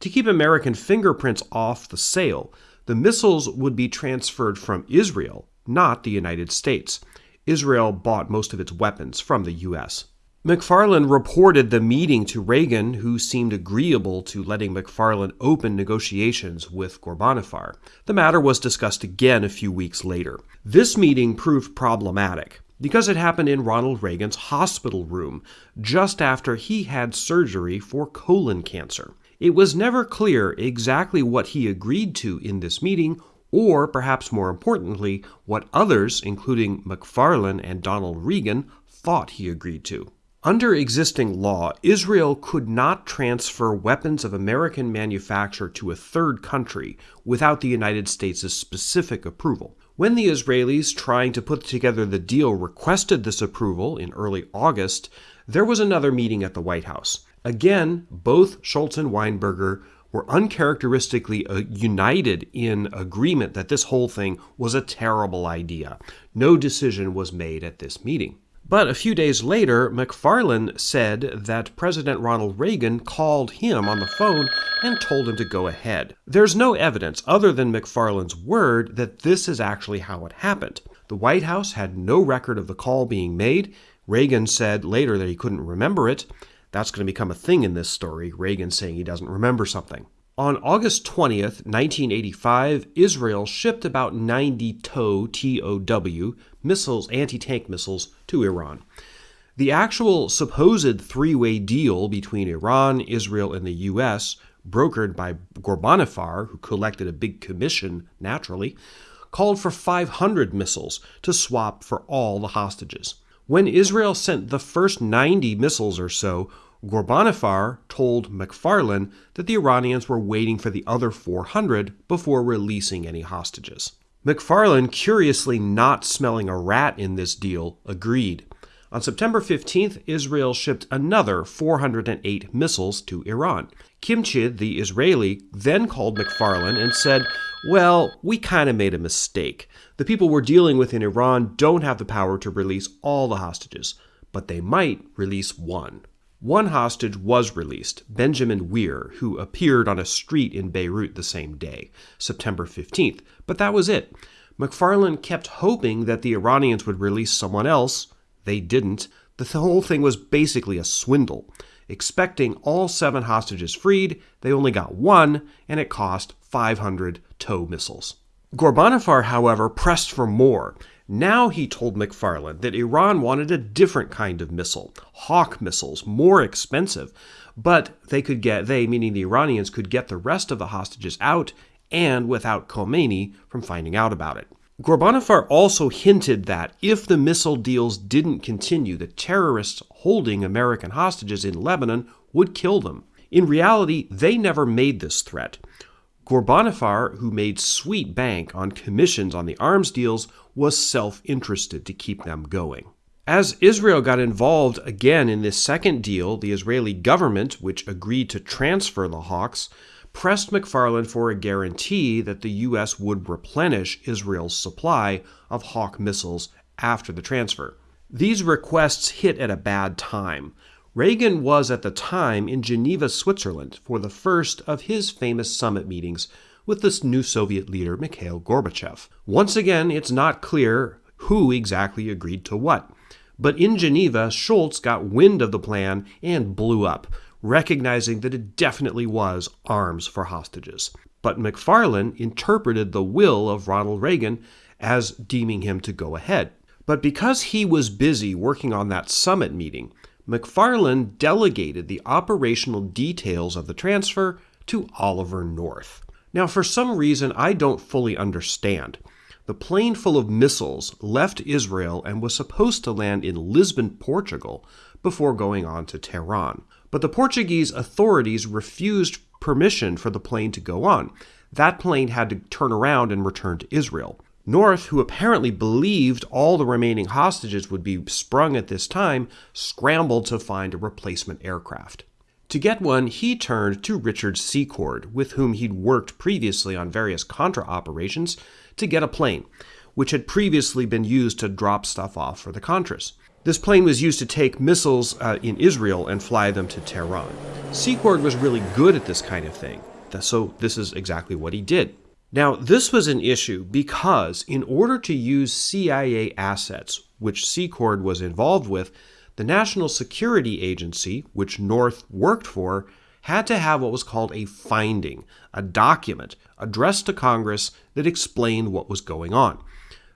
To keep American fingerprints off the sale, the missiles would be transferred from Israel, not the United States. Israel bought most of its weapons from the U.S. McFarlane reported the meeting to Reagan, who seemed agreeable to letting McFarlane open negotiations with Ghorbanifar. The matter was discussed again a few weeks later. This meeting proved problematic because it happened in Ronald Reagan's hospital room just after he had surgery for colon cancer. It was never clear exactly what he agreed to in this meeting, or perhaps more importantly, what others, including McFarlane and Donald Regan, thought he agreed to. Under existing law, Israel could not transfer weapons of American manufacture to a third country without the United States' specific approval. When the Israelis trying to put together the deal requested this approval in early August, there was another meeting at the White House. Again, both Shultz and Weinberger were uncharacteristically uh, united in agreement that this whole thing was a terrible idea. No decision was made at this meeting. But a few days later, McFarlane said that President Ronald Reagan called him on the phone and told him to go ahead. There's no evidence, other than McFarlane's word, that this is actually how it happened. The White House had no record of the call being made. Reagan said later that he couldn't remember it. That's going to become a thing in this story, Reagan saying he doesn't remember something. On August 20th, 1985, Israel shipped about 90 TOW, T-O-W, missiles, anti-tank missiles, to Iran. The actual supposed three-way deal between Iran, Israel, and the U.S., brokered by Ghorbanifar, who collected a big commission, naturally, called for 500 missiles to swap for all the hostages. When Israel sent the first 90 missiles or so, Ghorbanifar told McFarlane that the Iranians were waiting for the other 400 before releasing any hostages. McFarlane, curiously not smelling a rat in this deal, agreed. On September 15th, Israel shipped another 408 missiles to Iran. Kimchid, the Israeli, then called McFarlane and said, Well, we kind of made a mistake. The people we're dealing with in Iran don't have the power to release all the hostages, but they might release one. One hostage was released, Benjamin Weir, who appeared on a street in Beirut the same day, September 15th, but that was it. McFarlane kept hoping that the Iranians would release someone else. They didn't. The whole thing was basically a swindle. Expecting all seven hostages freed, they only got one, and it cost 500 TOW missiles. Ghorbanifar, however, pressed for more. Now he told McFarlane that Iran wanted a different kind of missile, Hawk missiles, more expensive, but they could get, they, meaning the Iranians, could get the rest of the hostages out and without Khomeini from finding out about it. Ghorbanifar also hinted that if the missile deals didn't continue, the terrorists holding American hostages in Lebanon would kill them. In reality, they never made this threat. Ghorbanifar, who made sweet bank on commissions on the arms deals, was self interested to keep them going. As Israel got involved again in this second deal, the Israeli government, which agreed to transfer the Hawks, pressed McFarlane for a guarantee that the U.S. would replenish Israel's supply of Hawk missiles after the transfer. These requests hit at a bad time. Reagan was at the time in Geneva, Switzerland, for the first of his famous summit meetings with this new Soviet leader, Mikhail Gorbachev. Once again, it's not clear who exactly agreed to what. But in Geneva, Shultz got wind of the plan and blew up, recognizing that it definitely was arms for hostages. But McFarlane interpreted the will of Ronald Reagan as deeming him to go ahead. But because he was busy working on that summit meeting, McFarlane delegated the operational details of the transfer to Oliver North. Now, for some reason I don't fully understand, the plane full of missiles left Israel and was supposed to land in Lisbon, Portugal, before going on to Tehran. But the Portuguese authorities refused permission for the plane to go on. That plane had to turn around and return to Israel. North, who apparently believed all the remaining hostages would be sprung at this time, scrambled to find a replacement aircraft. To get one, he turned to Richard Secord, with whom he'd worked previously on various Contra operations, to get a plane, which had previously been used to drop stuff off for the Contras. This plane was used to take missiles uh, in Israel and fly them to Tehran. Secord was really good at this kind of thing, so this is exactly what he did. Now, this was an issue because in order to use CIA assets, which Secord was involved with, the National Security Agency, which North worked for, had to have what was called a finding, a document addressed to Congress that explained what was going on.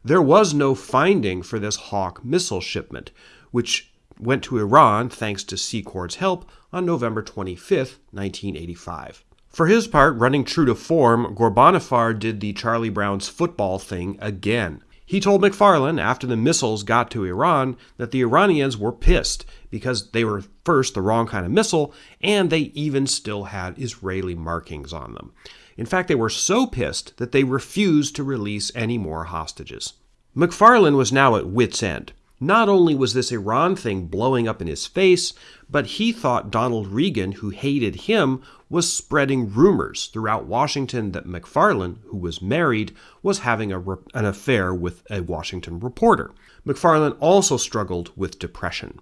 There was no finding for this Hawk missile shipment, which went to Iran thanks to Secord's help on November 25, 1985. For his part, running true to form, Ghorbanifar did the Charlie Brown's football thing again. He told McFarlane after the missiles got to Iran that the Iranians were pissed because they were first the wrong kind of missile and they even still had Israeli markings on them. In fact, they were so pissed that they refused to release any more hostages. McFarlane was now at wit's end. Not only was this Iran thing blowing up in his face, but he thought Donald Regan, who hated him, was spreading rumors throughout Washington that McFarlane, who was married, was having a, an affair with a Washington reporter. McFarlane also struggled with depression.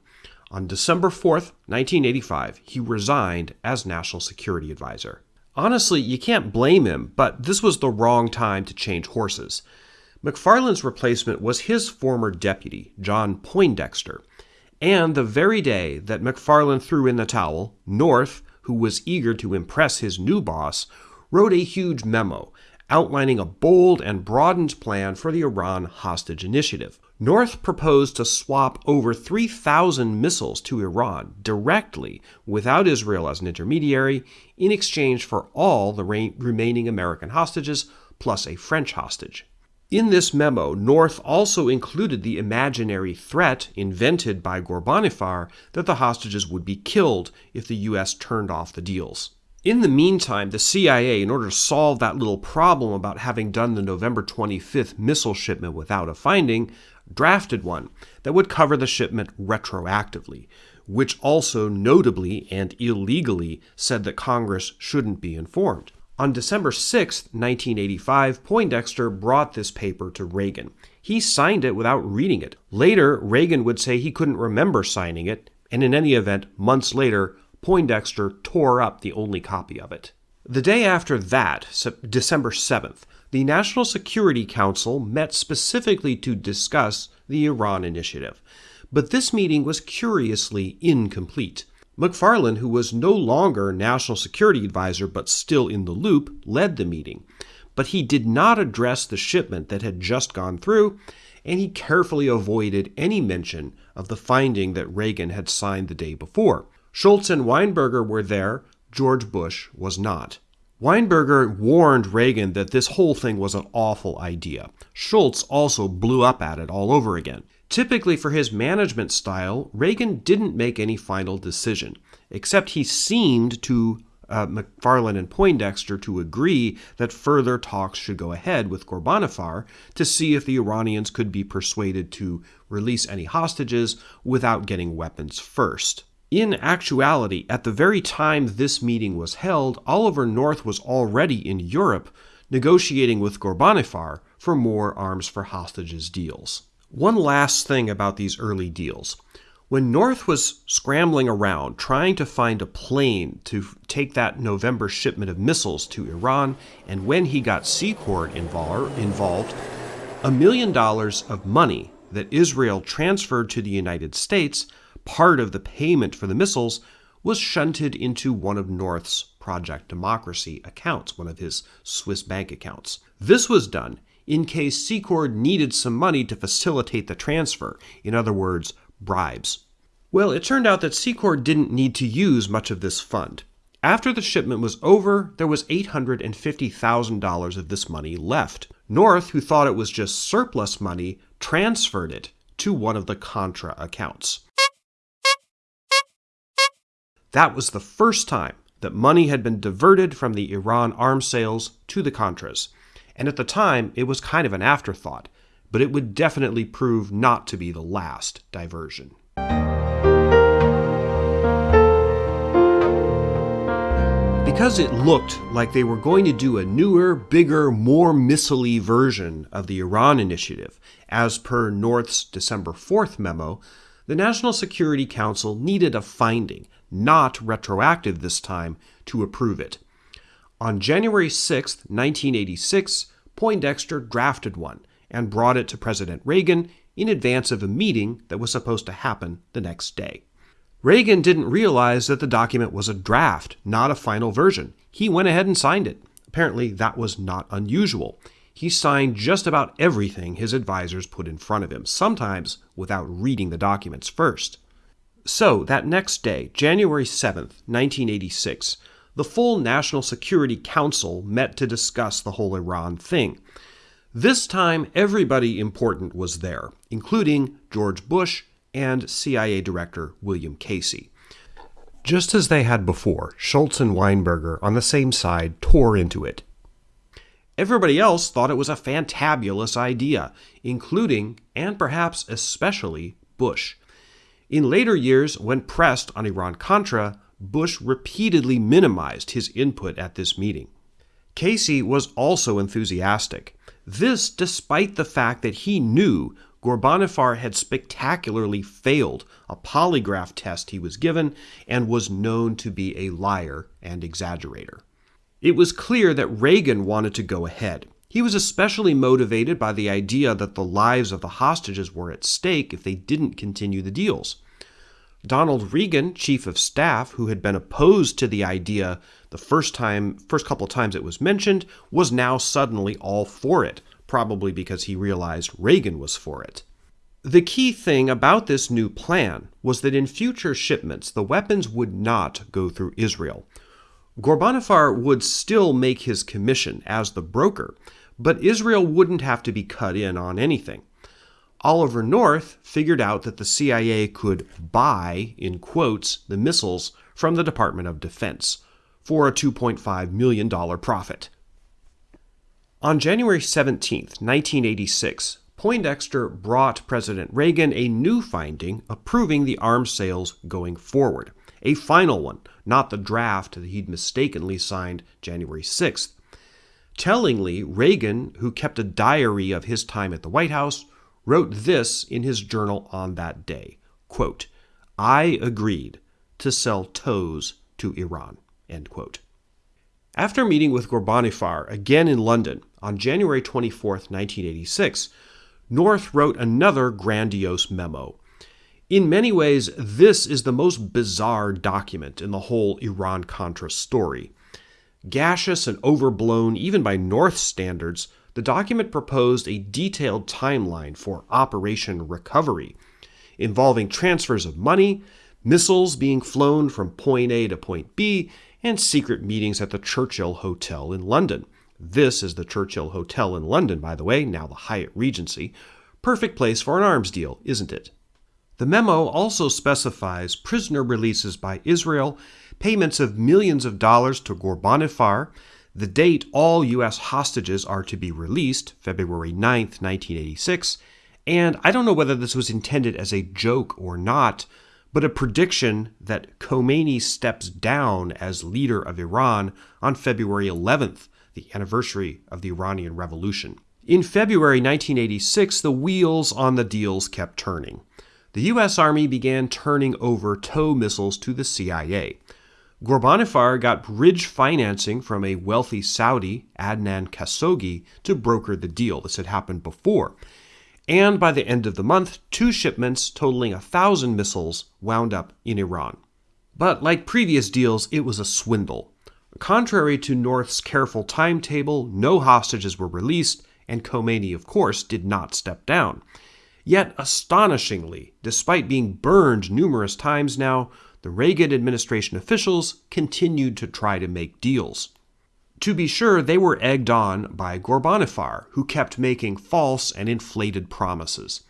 On December 4th, 1985, he resigned as National Security Advisor. Honestly, you can't blame him, but this was the wrong time to change horses. McFarlane's replacement was his former deputy, John Poindexter. And the very day that McFarlane threw in the towel, North, who was eager to impress his new boss, wrote a huge memo outlining a bold and broadened plan for the Iran hostage initiative. North proposed to swap over 3,000 missiles to Iran directly, without Israel as an intermediary, in exchange for all the remaining American hostages plus a French hostage. In this memo, North also included the imaginary threat invented by Ghorbanifar that the hostages would be killed if the U.S. turned off the deals. In the meantime, the CIA, in order to solve that little problem about having done the November 25th missile shipment without a finding, drafted one that would cover the shipment retroactively, which also notably and illegally said that Congress shouldn't be informed. On December 6, 1985, Poindexter brought this paper to Reagan. He signed it without reading it. Later, Reagan would say he couldn't remember signing it, and in any event, months later, Poindexter tore up the only copy of it. The day after that, December 7th, the National Security Council met specifically to discuss the Iran initiative. But this meeting was curiously incomplete. McFarlane, who was no longer National Security Advisor but still in the loop, led the meeting. But he did not address the shipment that had just gone through, and he carefully avoided any mention of the finding that Reagan had signed the day before. Shultz and Weinberger were there, George Bush was not. Weinberger warned Reagan that this whole thing was an awful idea. Shultz also blew up at it all over again. Typically, for his management style, Reagan didn't make any final decision, except he seemed to uh, McFarlane and Poindexter to agree that further talks should go ahead with Ghorbanifar to see if the Iranians could be persuaded to release any hostages without getting weapons first. In actuality, at the very time this meeting was held, Oliver North was already in Europe negotiating with Ghorbanifar for more arms for hostages deals. One last thing about these early deals. When North was scrambling around trying to find a plane to take that November shipment of missiles to Iran, and when he got Secord involved, a million dollars of money that Israel transferred to the United States, part of the payment for the missiles, was shunted into one of North's Project Democracy accounts, one of his Swiss bank accounts. This was done in case Secord needed some money to facilitate the transfer, in other words, bribes. Well, it turned out that Secord didn't need to use much of this fund. After the shipment was over, there was $850,000 of this money left. North, who thought it was just surplus money, transferred it to one of the Contra accounts. That was the first time that money had been diverted from the Iran arms sales to the Contras and at the time it was kind of an afterthought, but it would definitely prove not to be the last diversion. Because it looked like they were going to do a newer, bigger, more missile version of the Iran initiative, as per North's December 4th memo, the National Security Council needed a finding, not retroactive this time, to approve it. On January 6, 1986, Poindexter drafted one and brought it to President Reagan in advance of a meeting that was supposed to happen the next day. Reagan didn't realize that the document was a draft, not a final version. He went ahead and signed it. Apparently, that was not unusual. He signed just about everything his advisors put in front of him, sometimes without reading the documents first. So, that next day, January 7th, 1986, the full National Security Council met to discuss the whole Iran thing. This time, everybody important was there, including George Bush and CIA Director William Casey. Just as they had before, Shultz and Weinberger on the same side tore into it. Everybody else thought it was a fantabulous idea, including, and perhaps especially, Bush. In later years, when pressed on Iran Contra, Bush repeatedly minimized his input at this meeting. Casey was also enthusiastic. This despite the fact that he knew Ghorbanifar had spectacularly failed a polygraph test he was given and was known to be a liar and exaggerator. It was clear that Reagan wanted to go ahead. He was especially motivated by the idea that the lives of the hostages were at stake if they didn't continue the deals. Donald Regan, chief of staff, who had been opposed to the idea the first time first couple of times it was mentioned, was now suddenly all for it, probably because he realized Reagan was for it. The key thing about this new plan was that in future shipments the weapons would not go through Israel. Ghorbanifar would still make his commission as the broker, but Israel wouldn't have to be cut in on anything. Oliver North figured out that the CIA could buy, in quotes, the missiles from the Department of Defense for a $2.5 million profit. On January 17, 1986, Poindexter brought President Reagan a new finding approving the arms sales going forward, a final one, not the draft that he'd mistakenly signed January 6th. Tellingly, Reagan, who kept a diary of his time at the White House, wrote this in his journal on that day quote, I agreed to sell TOWs to Iran. End quote. After meeting with Ghorbanifar again in London on January 24, 1986, North wrote another grandiose memo. In many ways, this is the most bizarre document in the whole Iran Contra story. Gaseous and overblown even by North standards, the document proposed a detailed timeline for Operation Recovery, involving transfers of money, missiles being flown from point A to point B, and secret meetings at the Churchill Hotel in London. This is the Churchill Hotel in London, by the way, now the Hyatt Regency. Perfect place for an arms deal, isn't it? The memo also specifies prisoner releases by Israel, payments of millions of dollars to Ghorbanifar, the date all U.S. hostages are to be released, February 9, 1986, and I don't know whether this was intended as a joke or not, but a prediction that Khomeini steps down as leader of Iran on February 11th, the anniversary of the Iranian Revolution. In February 1986, the wheels on the deals kept turning. The U.S. Army began turning over TOW missiles to the CIA. Ghorbanifar got bridge financing from a wealthy Saudi, Adnan Khashoggi, to broker the deal. This had happened before. And by the end of the month, two shipments totaling a thousand missiles wound up in Iran. But like previous deals, it was a swindle. Contrary to North's careful timetable, no hostages were released, and Khomeini, of course, did not step down. Yet, astonishingly, despite being burned numerous times now, the Reagan administration officials continued to try to make deals. To be sure, they were egged on by Ghorbanifar, who kept making false and inflated promises.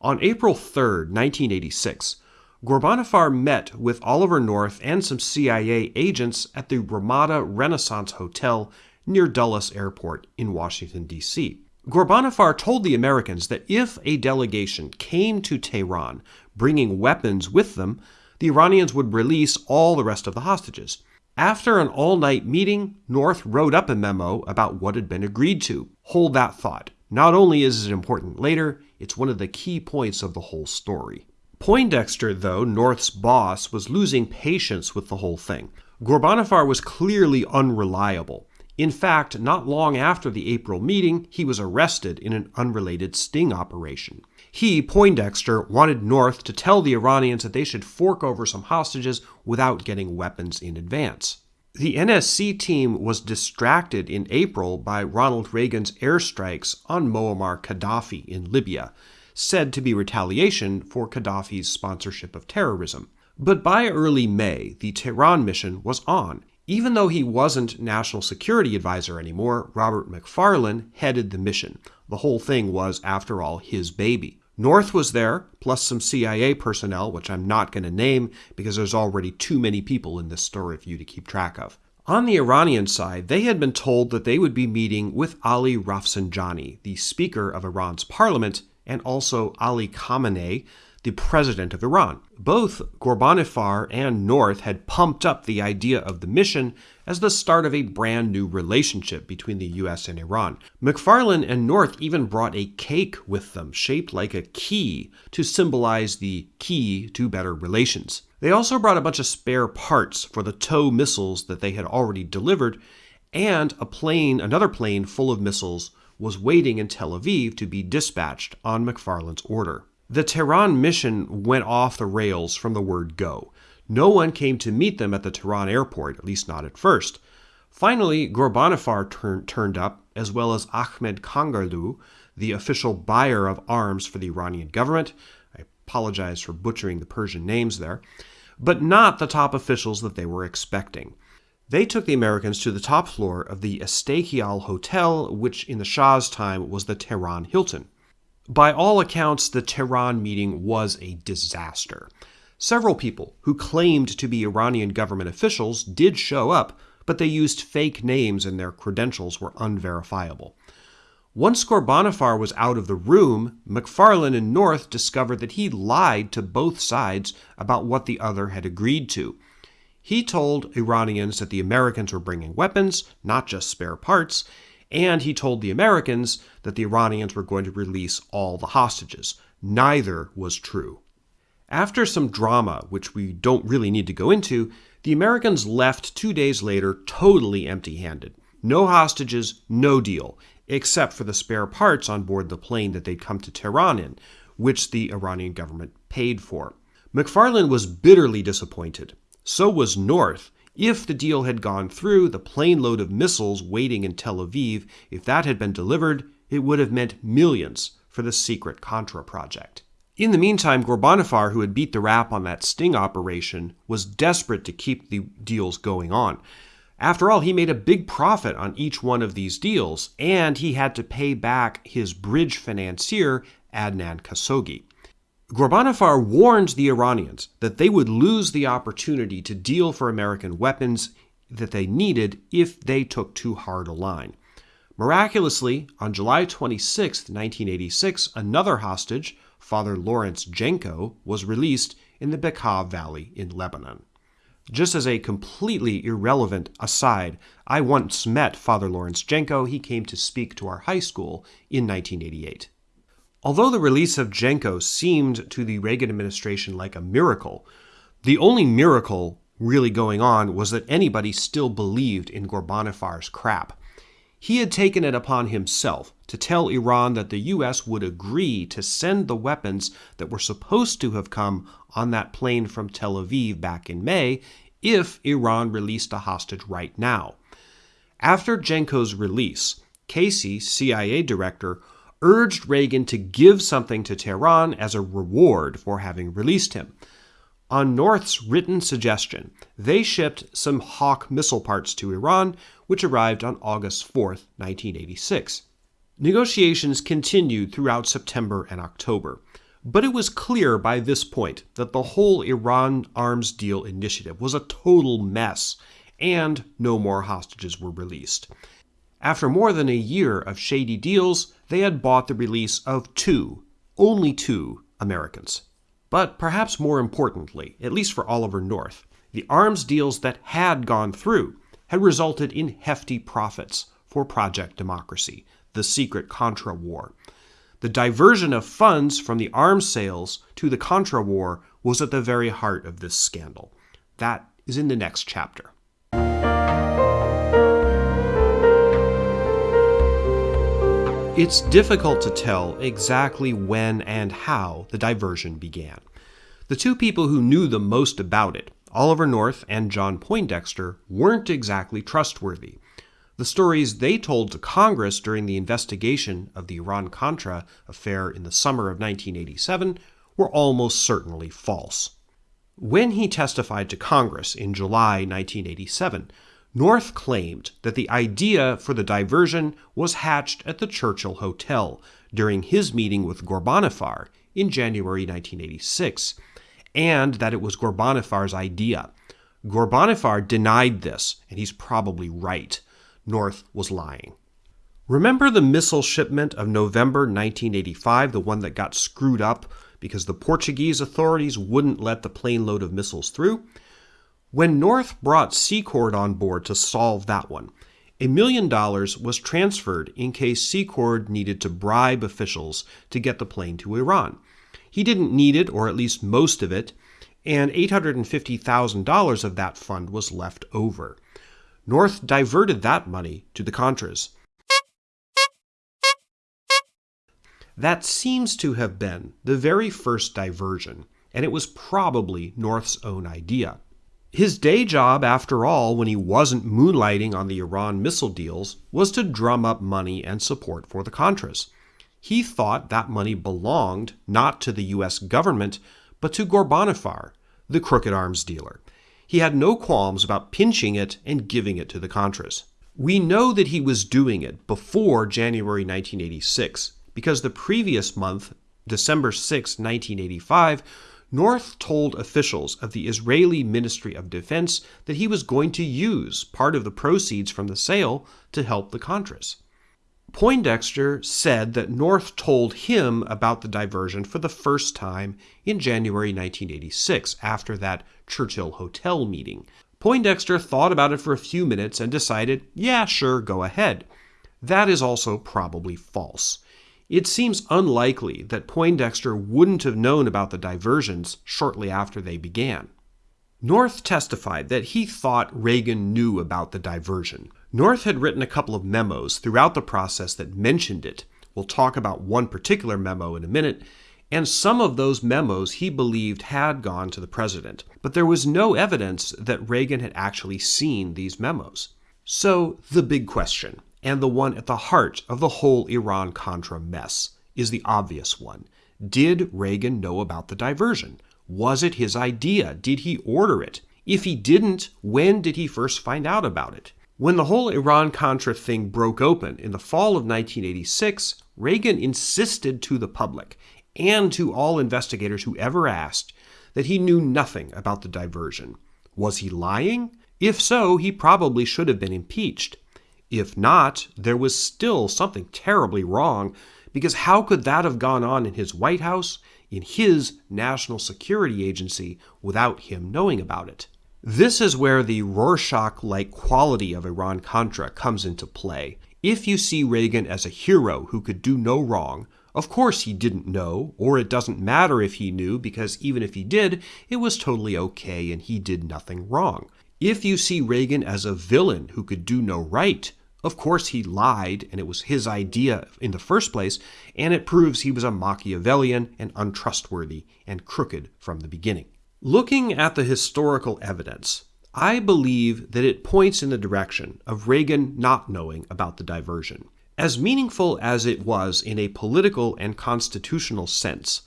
On April 3, 1986, Ghorbanifar met with Oliver North and some CIA agents at the Ramada Renaissance Hotel near Dulles Airport in Washington, D.C. Ghorbanifar told the Americans that if a delegation came to Tehran bringing weapons with them, the Iranians would release all the rest of the hostages. After an all night meeting, North wrote up a memo about what had been agreed to. Hold that thought. Not only is it important later, it's one of the key points of the whole story. Poindexter, though, North's boss, was losing patience with the whole thing. Ghorbanifar was clearly unreliable. In fact, not long after the April meeting, he was arrested in an unrelated sting operation. He, Poindexter, wanted North to tell the Iranians that they should fork over some hostages without getting weapons in advance. The NSC team was distracted in April by Ronald Reagan's airstrikes on Muammar Gaddafi in Libya, said to be retaliation for Gaddafi's sponsorship of terrorism. But by early May, the Tehran mission was on. Even though he wasn't National Security Advisor anymore, Robert McFarlane headed the mission. The whole thing was, after all, his baby. North was there, plus some CIA personnel, which I'm not going to name because there's already too many people in this story for you to keep track of. On the Iranian side, they had been told that they would be meeting with Ali Rafsanjani, the Speaker of Iran's parliament, and also Ali Khamenei, the president of Iran. Both Ghorbanifar and North had pumped up the idea of the mission as the start of a brand new relationship between the US and Iran. McFarlane and North even brought a cake with them shaped like a key to symbolize the key to better relations. They also brought a bunch of spare parts for the TOW missiles that they had already delivered, and a plane, another plane full of missiles was waiting in Tel Aviv to be dispatched on McFarlane's order. The Tehran mission went off the rails from the word go. No one came to meet them at the Tehran airport, at least not at first. Finally, Ghorbanifar turn, turned up, as well as Ahmed Kangarloo, the official buyer of arms for the Iranian government. I apologize for butchering the Persian names there, but not the top officials that they were expecting. They took the Americans to the top floor of the Estaqial Hotel, which in the Shah's time was the Tehran Hilton. By all accounts, the Tehran meeting was a disaster. Several people who claimed to be Iranian government officials did show up, but they used fake names and their credentials were unverifiable. Once Ghorbanifar was out of the room, McFarlane and North discovered that he lied to both sides about what the other had agreed to. He told Iranians that the Americans were bringing weapons, not just spare parts, and he told the Americans that the Iranians were going to release all the hostages. Neither was true. After some drama, which we don't really need to go into, the Americans left two days later totally empty handed. No hostages, no deal, except for the spare parts on board the plane that they'd come to Tehran in, which the Iranian government paid for. McFarlane was bitterly disappointed. So was North, if the deal had gone through, the plane load of missiles waiting in Tel Aviv, if that had been delivered, it would have meant millions for the secret Contra project. In the meantime, Ghorbanifar, who had beat the rap on that sting operation, was desperate to keep the deals going on. After all, he made a big profit on each one of these deals, and he had to pay back his bridge financier, Adnan Khashoggi. Ghorbanifar warned the Iranians that they would lose the opportunity to deal for American weapons that they needed if they took too hard a line. Miraculously, on July 26, 1986, another hostage, Father Lawrence Jenco, was released in the Bekaa Valley in Lebanon. Just as a completely irrelevant aside, I once met Father Lawrence Jenco. He came to speak to our high school in 1988. Although the release of Jenco seemed to the Reagan administration like a miracle, the only miracle really going on was that anybody still believed in Ghorbanifars crap. He had taken it upon himself to tell Iran that the U.S. would agree to send the weapons that were supposed to have come on that plane from Tel Aviv back in May if Iran released a hostage right now. After Jenco's release, Casey, CIA director, urged Reagan to give something to Tehran as a reward for having released him. On North's written suggestion, they shipped some Hawk missile parts to Iran, which arrived on August 4, 1986. Negotiations continued throughout September and October, but it was clear by this point that the whole Iran arms deal initiative was a total mess, and no more hostages were released. After more than a year of shady deals, they had bought the release of two, only two, Americans. But perhaps more importantly, at least for Oliver North, the arms deals that had gone through had resulted in hefty profits for Project Democracy, the secret Contra war. The diversion of funds from the arms sales to the Contra war was at the very heart of this scandal. That is in the next chapter. It's difficult to tell exactly when and how the diversion began. The two people who knew the most about it, Oliver North and John Poindexter, weren't exactly trustworthy. The stories they told to Congress during the investigation of the Iran Contra affair in the summer of 1987 were almost certainly false. When he testified to Congress in July 1987, North claimed that the idea for the diversion was hatched at the Churchill Hotel during his meeting with Ghorbanifar in January 1986, and that it was Ghorbanifars' idea. Ghorbanifar denied this, and he's probably right. North was lying. Remember the missile shipment of November 1985, the one that got screwed up because the Portuguese authorities wouldn't let the plane load of missiles through? When North brought Secord on board to solve that one, a million dollars was transferred in case Secord needed to bribe officials to get the plane to Iran. He didn't need it, or at least most of it, and $850,000 of that fund was left over. North diverted that money to the Contras. That seems to have been the very first diversion, and it was probably North's own idea. His day job, after all, when he wasn't moonlighting on the Iran missile deals, was to drum up money and support for the Contras. He thought that money belonged not to the U.S. government, but to Ghorbanifar, the crooked arms dealer. He had no qualms about pinching it and giving it to the Contras. We know that he was doing it before January 1986 because the previous month, December 6, 1985, North told officials of the Israeli Ministry of Defense that he was going to use part of the proceeds from the sale to help the Contras. Poindexter said that North told him about the diversion for the first time in January 1986 after that Churchill Hotel meeting. Poindexter thought about it for a few minutes and decided, yeah, sure, go ahead. That is also probably false. It seems unlikely that Poindexter wouldn't have known about the diversions shortly after they began. North testified that he thought Reagan knew about the diversion. North had written a couple of memos throughout the process that mentioned it. We'll talk about one particular memo in a minute, and some of those memos he believed had gone to the president, but there was no evidence that Reagan had actually seen these memos. So, the big question and the one at the heart of the whole Iran Contra mess is the obvious one. Did Reagan know about the diversion? Was it his idea? Did he order it? If he didn't, when did he first find out about it? When the whole Iran Contra thing broke open in the fall of 1986, Reagan insisted to the public and to all investigators who ever asked that he knew nothing about the diversion. Was he lying? If so, he probably should have been impeached. If not, there was still something terribly wrong, because how could that have gone on in his White House, in his national security agency, without him knowing about it? This is where the Rorschach like quality of Iran Contra comes into play. If you see Reagan as a hero who could do no wrong, of course he didn't know, or it doesn't matter if he knew, because even if he did, it was totally okay and he did nothing wrong. If you see Reagan as a villain who could do no right, of course he lied and it was his idea in the first place, and it proves he was a Machiavellian and untrustworthy and crooked from the beginning. Looking at the historical evidence, I believe that it points in the direction of Reagan not knowing about the diversion. As meaningful as it was in a political and constitutional sense,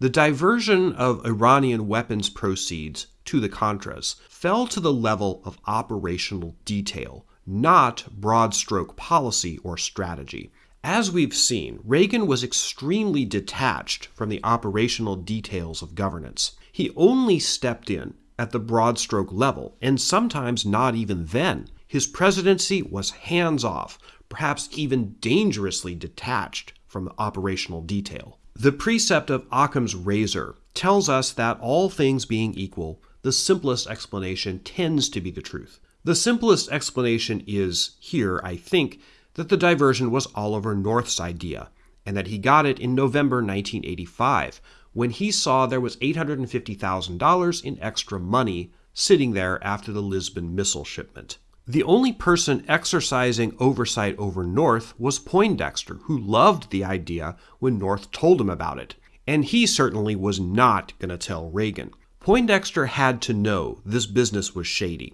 the diversion of Iranian weapons proceeds to the Contras fell to the level of operational detail, not broad stroke policy or strategy. As we've seen, Reagan was extremely detached from the operational details of governance. He only stepped in at the broad stroke level, and sometimes not even then. His presidency was hands off, perhaps even dangerously detached from the operational detail. The precept of Occam's razor tells us that all things being equal, the simplest explanation tends to be the truth. The simplest explanation is here, I think, that the diversion was Oliver North's idea, and that he got it in November 1985, when he saw there was $850,000 in extra money sitting there after the Lisbon missile shipment. The only person exercising oversight over North was Poindexter, who loved the idea when North told him about it. And he certainly was not going to tell Reagan. Poindexter had to know this business was shady,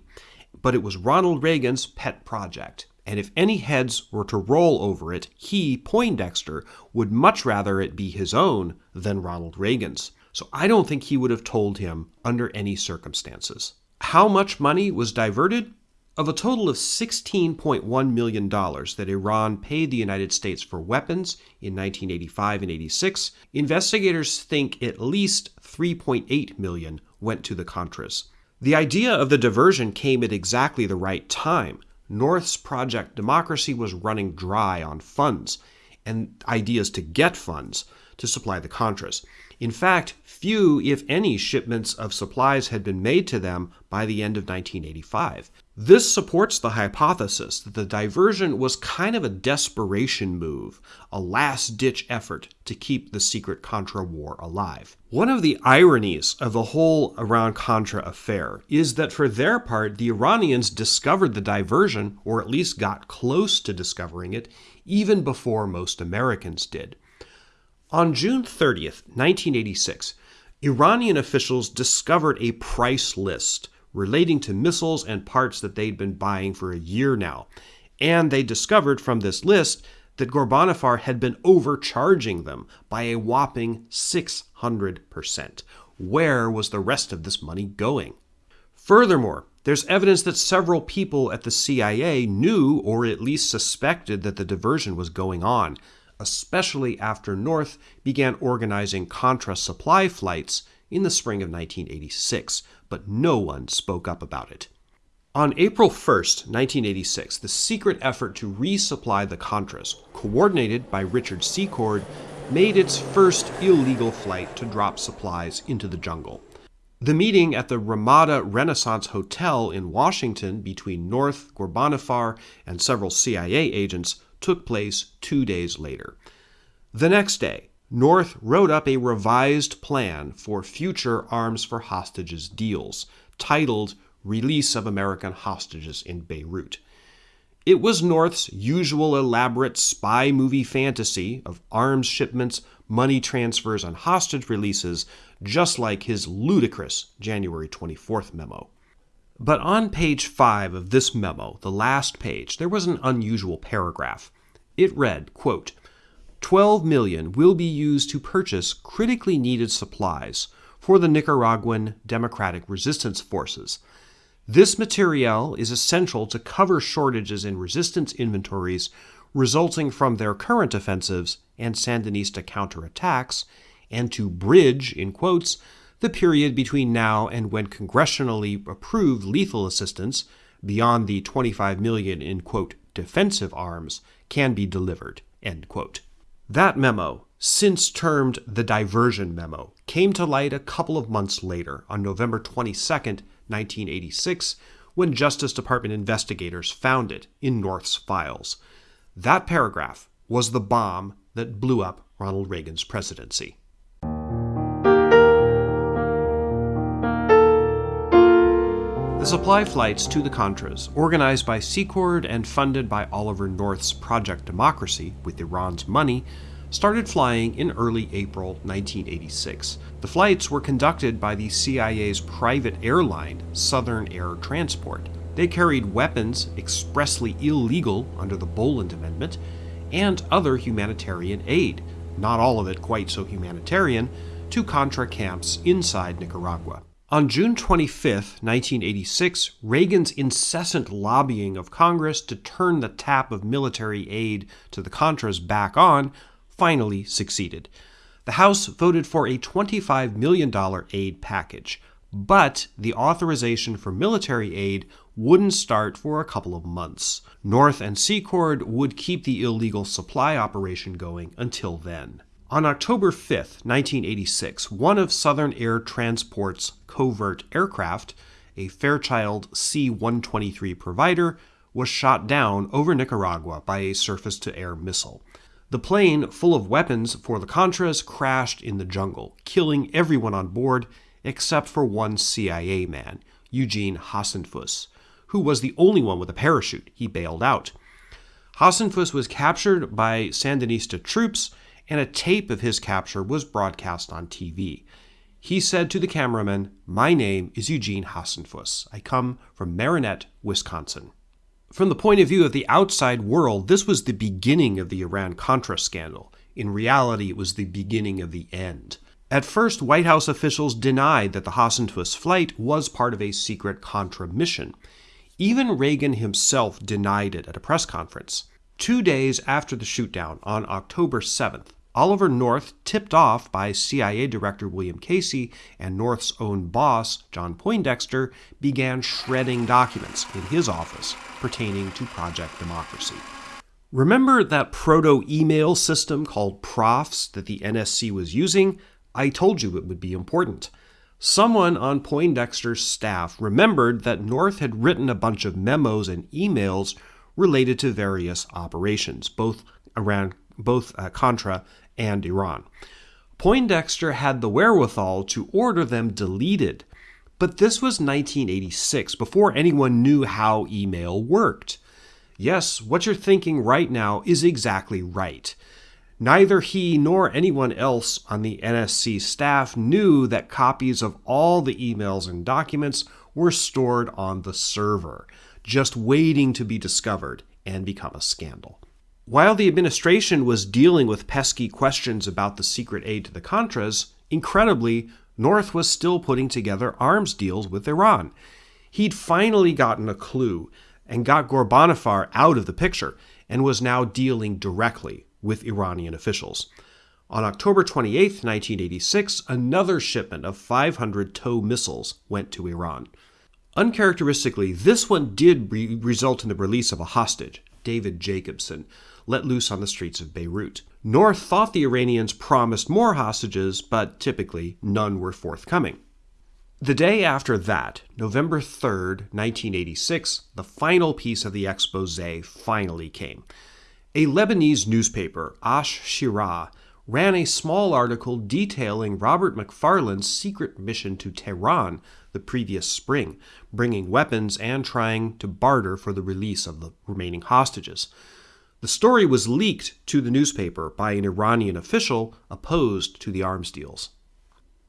but it was Ronald Reagan's pet project. And if any heads were to roll over it, he, Poindexter, would much rather it be his own than Ronald Reagan's. So I don't think he would have told him under any circumstances. How much money was diverted? Of a total of $16.1 million that Iran paid the United States for weapons in 1985 and 86, investigators think at least 3.8 million went to the Contras. The idea of the diversion came at exactly the right time. North's Project Democracy was running dry on funds and ideas to get funds to supply the Contras. In fact, few, if any, shipments of supplies had been made to them by the end of 1985. This supports the hypothesis that the diversion was kind of a desperation move, a last ditch effort to keep the secret Contra war alive. One of the ironies of the whole Iran Contra affair is that for their part, the Iranians discovered the diversion, or at least got close to discovering it, even before most Americans did. On June 30th, 1986, Iranian officials discovered a price list relating to missiles and parts that they'd been buying for a year now. And they discovered from this list that Ghorbanifar had been overcharging them by a whopping 600%. Where was the rest of this money going? Furthermore, there's evidence that several people at the CIA knew or at least suspected that the diversion was going on, especially after North began organizing Contra supply flights in the spring of 1986, but no one spoke up about it. On April 1, 1986, the secret effort to resupply the Contras, coordinated by Richard Secord, made its first illegal flight to drop supplies into the jungle. The meeting at the Ramada Renaissance Hotel in Washington between North, Ghorbanifar, and several CIA agents took place two days later. The next day, North wrote up a revised plan for future arms for hostages deals, titled Release of American Hostages in Beirut. It was North's usual elaborate spy movie fantasy of arms shipments, money transfers, and hostage releases, just like his ludicrous January 24th memo. But on page 5 of this memo, the last page, there was an unusual paragraph. It read, quote, 12 million will be used to purchase critically needed supplies for the Nicaraguan Democratic Resistance Forces. This material is essential to cover shortages in resistance inventories resulting from their current offensives and Sandinista counterattacks, and to bridge, in quotes, the period between now and when congressionally approved lethal assistance, beyond the 25 million in quote defensive arms, can be delivered, end quote. That memo, since termed the diversion memo, came to light a couple of months later, on November 22, 1986, when Justice Department investigators found it in North's files. That paragraph was the bomb that blew up Ronald Reagan's presidency. Supply flights to the Contras, organized by Secord and funded by Oliver North's Project Democracy with Iran's money, started flying in early April 1986. The flights were conducted by the CIA's private airline, Southern Air Transport. They carried weapons expressly illegal under the Boland Amendment and other humanitarian aid, not all of it quite so humanitarian, to Contra camps inside Nicaragua. On June 25, 1986, Reagan's incessant lobbying of Congress to turn the tap of military aid to the Contras back on finally succeeded. The House voted for a $25 million aid package, but the authorization for military aid wouldn't start for a couple of months. North and Secord would keep the illegal supply operation going until then. On October 5, 1986, one of Southern Air Transport's covert aircraft, a Fairchild C 123 provider, was shot down over Nicaragua by a surface to air missile. The plane, full of weapons for the Contras, crashed in the jungle, killing everyone on board except for one CIA man, Eugene Hasenfus, who was the only one with a parachute. He bailed out. Hasenfus was captured by Sandinista troops and a tape of his capture was broadcast on TV. He said to the cameraman, My name is Eugene Hasenfus. I come from Marinette, Wisconsin. From the point of view of the outside world, this was the beginning of the Iran Contra scandal. In reality, it was the beginning of the end. At first, White House officials denied that the Hasenfus flight was part of a secret Contra mission. Even Reagan himself denied it at a press conference. Two days after the shootdown, on October 7th, Oliver North, tipped off by CIA Director William Casey and North's own boss, John Poindexter, began shredding documents in his office pertaining to Project Democracy. Remember that proto email system called Profs that the NSC was using? I told you it would be important. Someone on Poindexter's staff remembered that North had written a bunch of memos and emails related to various operations, both around both uh, Contra and Iran. Poindexter had the wherewithal to order them deleted, but this was 1986, before anyone knew how email worked. Yes, what you're thinking right now is exactly right. Neither he nor anyone else on the NSC staff knew that copies of all the emails and documents were stored on the server, just waiting to be discovered and become a scandal. While the administration was dealing with pesky questions about the secret aid to the Contras, incredibly, North was still putting together arms deals with Iran. He'd finally gotten a clue and got Ghorbanifar out of the picture and was now dealing directly with Iranian officials. On October 28, 1986, another shipment of 500 TOW missiles went to Iran. Uncharacteristically, this one did re- result in the release of a hostage, David Jacobson, let loose on the streets of Beirut. North thought the Iranians promised more hostages, but typically none were forthcoming. The day after that, November 3rd, 1986, the final piece of the expose finally came. A Lebanese newspaper, Ash-Shiraa, ran a small article detailing Robert McFarlane's secret mission to Tehran the previous spring, bringing weapons and trying to barter for the release of the remaining hostages. The story was leaked to the newspaper by an Iranian official opposed to the arms deals.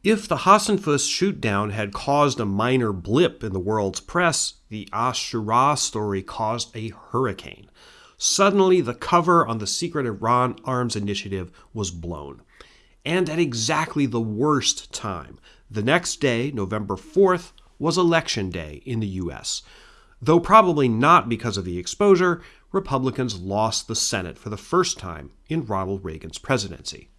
If the Hasenfus shootdown had caused a minor blip in the world's press, the Ashura story caused a hurricane. Suddenly, the cover on the secret Iran arms initiative was blown. And at exactly the worst time. The next day, November 4th, was election day in the U.S. Though probably not because of the exposure, Republicans lost the Senate for the first time in Ronald Reagan's presidency.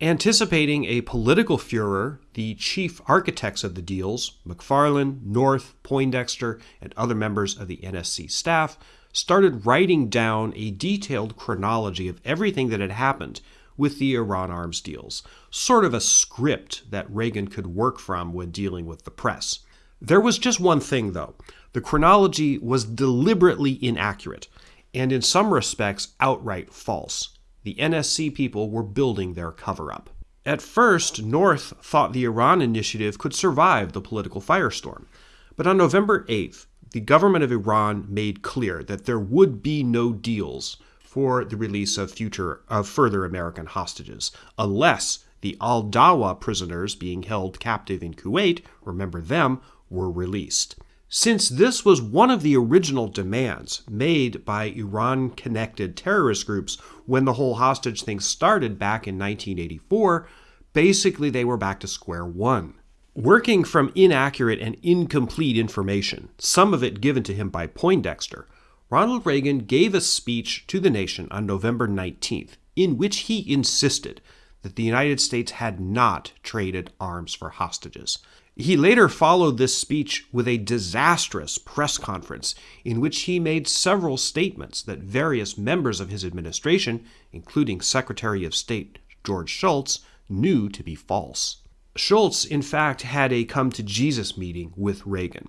Anticipating a political furor, the chief architects of the deals, McFarlane, North, Poindexter, and other members of the NSC staff, started writing down a detailed chronology of everything that had happened with the Iran arms deals, sort of a script that Reagan could work from when dealing with the press. There was just one thing, though. The chronology was deliberately inaccurate and in some respects outright false. The NSC people were building their cover up. At first, North thought the Iran initiative could survive the political firestorm. But on November 8th, the government of Iran made clear that there would be no deals for the release of future of further American hostages unless the Al Dawa prisoners being held captive in Kuwait, remember them, were released. Since this was one of the original demands made by Iran connected terrorist groups when the whole hostage thing started back in 1984, basically they were back to square one. Working from inaccurate and incomplete information, some of it given to him by Poindexter, Ronald Reagan gave a speech to the nation on November 19th in which he insisted that the United States had not traded arms for hostages. He later followed this speech with a disastrous press conference in which he made several statements that various members of his administration, including Secretary of State George Shultz, knew to be false. Shultz, in fact, had a come to Jesus meeting with Reagan.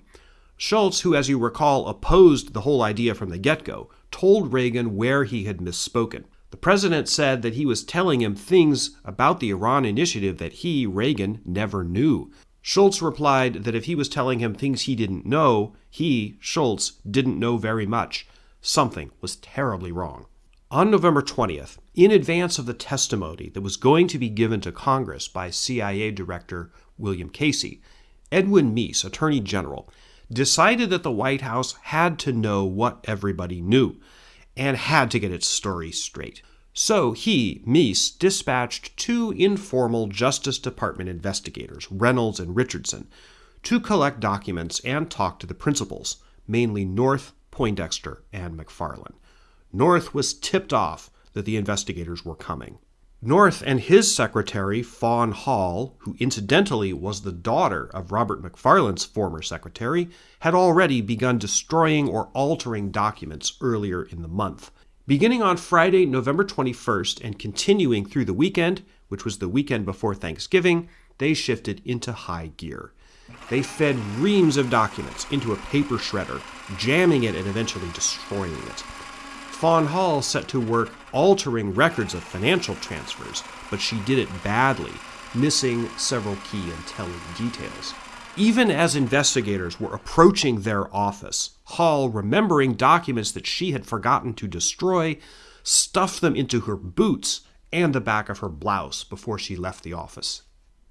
Shultz, who, as you recall, opposed the whole idea from the get go, told Reagan where he had misspoken. The president said that he was telling him things about the Iran initiative that he, Reagan, never knew. Shultz replied that if he was telling him things he didn't know, he, Shultz, didn't know very much. Something was terribly wrong. On November 20th, in advance of the testimony that was going to be given to Congress by CIA Director William Casey, Edwin Meese, Attorney General, decided that the White House had to know what everybody knew and had to get its story straight. So he, Meese, dispatched two informal Justice Department investigators, Reynolds and Richardson, to collect documents and talk to the principals, mainly North, Poindexter, and McFarlane. North was tipped off that the investigators were coming. North and his secretary, Fawn Hall, who incidentally was the daughter of Robert McFarlane's former secretary, had already begun destroying or altering documents earlier in the month. Beginning on Friday, November 21st, and continuing through the weekend, which was the weekend before Thanksgiving, they shifted into high gear. They fed reams of documents into a paper shredder, jamming it and eventually destroying it. Fawn Hall set to work altering records of financial transfers, but she did it badly, missing several key and telling details. Even as investigators were approaching their office, Hall, remembering documents that she had forgotten to destroy, stuffed them into her boots and the back of her blouse before she left the office.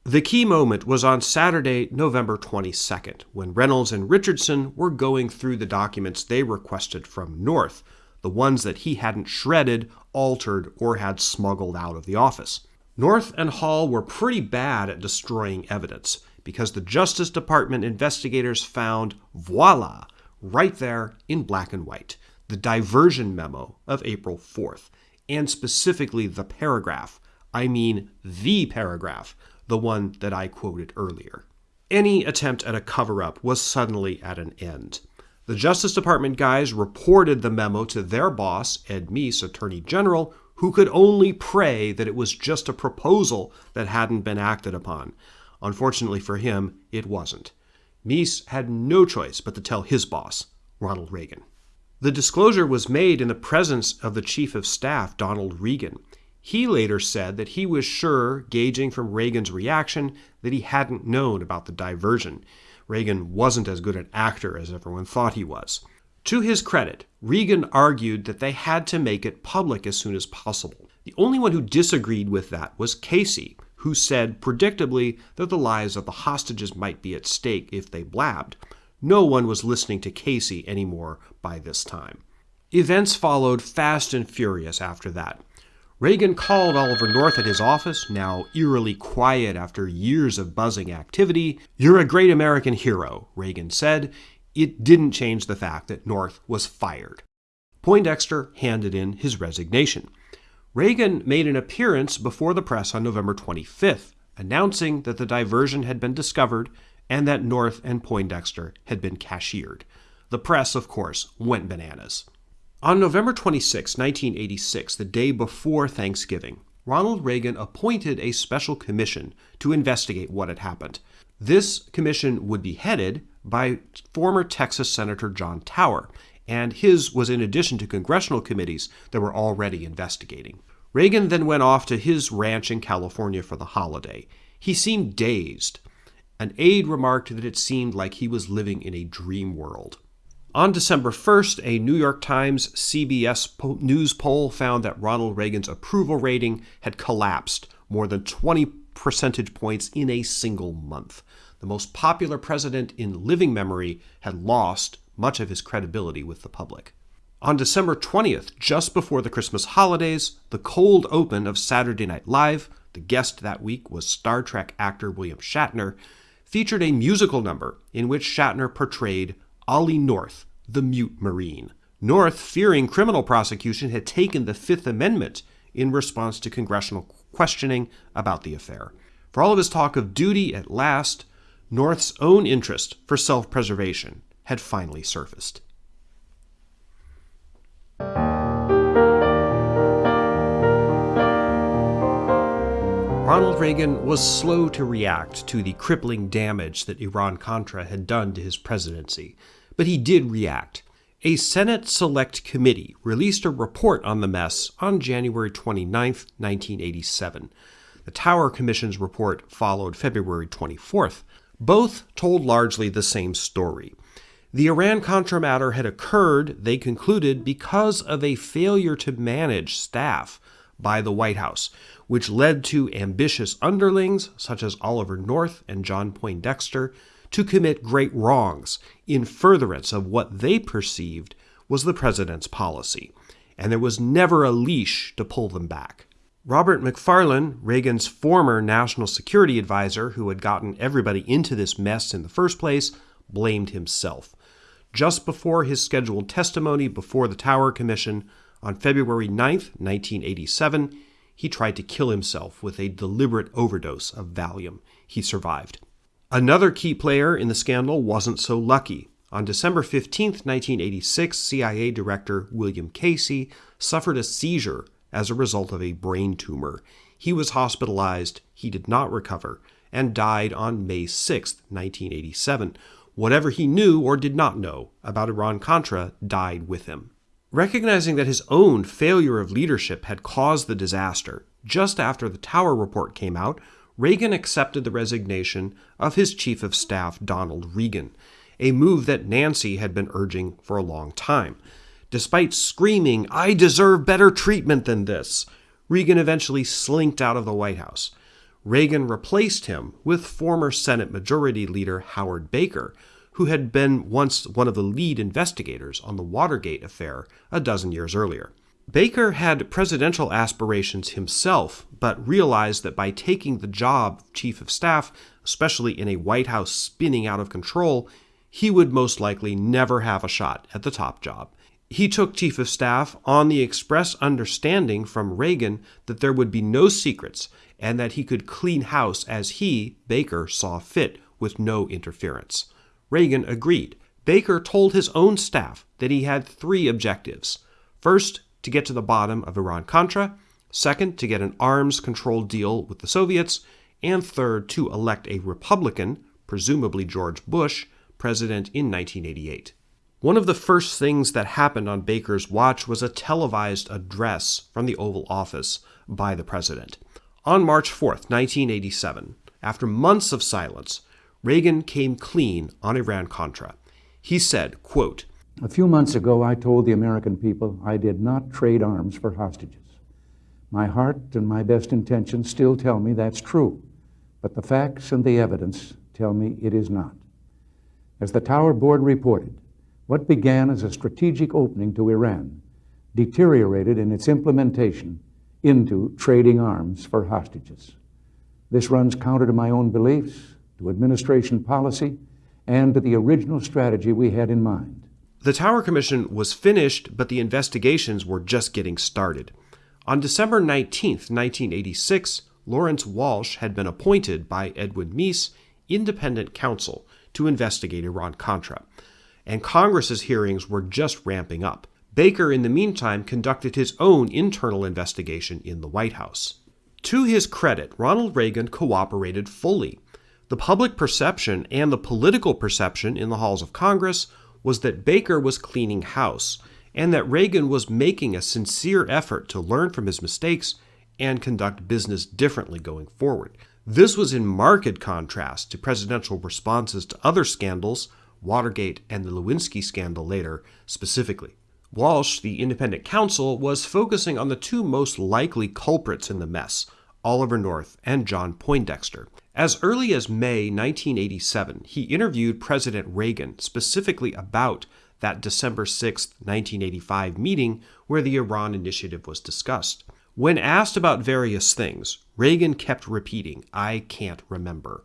The key moment was on Saturday, November 22nd, when Reynolds and Richardson were going through the documents they requested from North, the ones that he hadn't shredded, altered, or had smuggled out of the office. North and Hall were pretty bad at destroying evidence because the Justice Department investigators found, voila, right there in black and white, the diversion memo of April 4th, and specifically the paragraph, I mean the paragraph, the one that I quoted earlier. Any attempt at a cover up was suddenly at an end. The Justice Department guys reported the memo to their boss, Ed Meese, Attorney General, who could only pray that it was just a proposal that hadn't been acted upon. Unfortunately for him, it wasn't. Meese had no choice but to tell his boss, Ronald Reagan. The disclosure was made in the presence of the Chief of Staff, Donald Regan. He later said that he was sure, gauging from Reagan's reaction, that he hadn't known about the diversion. Reagan wasn't as good an actor as everyone thought he was. To his credit, Regan argued that they had to make it public as soon as possible. The only one who disagreed with that was Casey, who said, predictably, that the lives of the hostages might be at stake if they blabbed. No one was listening to Casey anymore by this time. Events followed fast and furious after that. Reagan called Oliver North at his office, now eerily quiet after years of buzzing activity. You're a great American hero, Reagan said. It didn't change the fact that North was fired. Poindexter handed in his resignation. Reagan made an appearance before the press on November 25th, announcing that the diversion had been discovered and that North and Poindexter had been cashiered. The press, of course, went bananas. On November 26, 1986, the day before Thanksgiving, Ronald Reagan appointed a special commission to investigate what had happened. This commission would be headed by former Texas Senator John Tower, and his was in addition to congressional committees that were already investigating. Reagan then went off to his ranch in California for the holiday. He seemed dazed. An aide remarked that it seemed like he was living in a dream world. On December 1st, a New York Times CBS News poll found that Ronald Reagan's approval rating had collapsed more than 20 percentage points in a single month. The most popular president in living memory had lost much of his credibility with the public. On December 20th, just before the Christmas holidays, the cold open of Saturday Night Live, the guest that week was Star Trek actor William Shatner, featured a musical number in which Shatner portrayed Ollie North, the mute Marine. North, fearing criminal prosecution, had taken the Fifth Amendment in response to congressional questioning about the affair. For all of his talk of duty at last, North's own interest for self preservation had finally surfaced. Ronald Reagan was slow to react to the crippling damage that Iran Contra had done to his presidency. But he did react. A Senate Select Committee released a report on the mess on January 29, 1987. The Tower Commission's report followed February 24th. Both told largely the same story. The Iran Contra matter had occurred, they concluded, because of a failure to manage staff by the White House, which led to ambitious underlings such as Oliver North and John Poindexter to commit great wrongs in furtherance of what they perceived was the president's policy, and there was never a leash to pull them back. Robert McFarlane, Reagan's former national security advisor who had gotten everybody into this mess in the first place, blamed himself. Just before his scheduled testimony before the Tower Commission on February 9, 1987, he tried to kill himself with a deliberate overdose of Valium. He survived. Another key player in the scandal wasn't so lucky. On December 15, 1986, CIA Director William Casey suffered a seizure as a result of a brain tumor. He was hospitalized, he did not recover, and died on May 6, 1987. Whatever he knew or did not know about Iran Contra died with him. Recognizing that his own failure of leadership had caused the disaster, just after the Tower report came out, Reagan accepted the resignation of his chief of staff, Donald Regan, a move that Nancy had been urging for a long time. Despite screaming, I deserve better treatment than this, Regan eventually slinked out of the White House. Reagan replaced him with former Senate Majority Leader Howard Baker, who had been once one of the lead investigators on the Watergate affair a dozen years earlier. Baker had presidential aspirations himself, but realized that by taking the job of chief of staff, especially in a White House spinning out of control, he would most likely never have a shot at the top job. He took chief of staff on the express understanding from Reagan that there would be no secrets and that he could clean house as he, Baker, saw fit with no interference. Reagan agreed. Baker told his own staff that he had three objectives. First, to get to the bottom of Iran Contra. Second, to get an arms control deal with the Soviets. And third, to elect a Republican, presumably George Bush, president in 1988. One of the first things that happened on Baker's watch was a televised address from the Oval Office by the president. On March 4, 1987, after months of silence, Reagan came clean on Iran Contra. He said, quote, A few months ago, I told the American people I did not trade arms for hostages. My heart and my best intentions still tell me that's true, but the facts and the evidence tell me it is not. As the Tower Board reported, what began as a strategic opening to Iran deteriorated in its implementation into trading arms for hostages. This runs counter to my own beliefs to administration policy, and to the original strategy we had in mind. The Tower Commission was finished, but the investigations were just getting started. On December 19, 1986, Lawrence Walsh had been appointed by Edwin Meese independent counsel to investigate Iran Contra, and Congress's hearings were just ramping up. Baker, in the meantime, conducted his own internal investigation in the White House. To his credit, Ronald Reagan cooperated fully. The public perception and the political perception in the halls of Congress was that Baker was cleaning house and that Reagan was making a sincere effort to learn from his mistakes and conduct business differently going forward. This was in marked contrast to presidential responses to other scandals, Watergate and the Lewinsky scandal later specifically. Walsh, the independent counsel, was focusing on the two most likely culprits in the mess Oliver North and John Poindexter. As early as May 1987, he interviewed President Reagan specifically about that December 6, 1985 meeting where the Iran initiative was discussed. When asked about various things, Reagan kept repeating, I can't remember.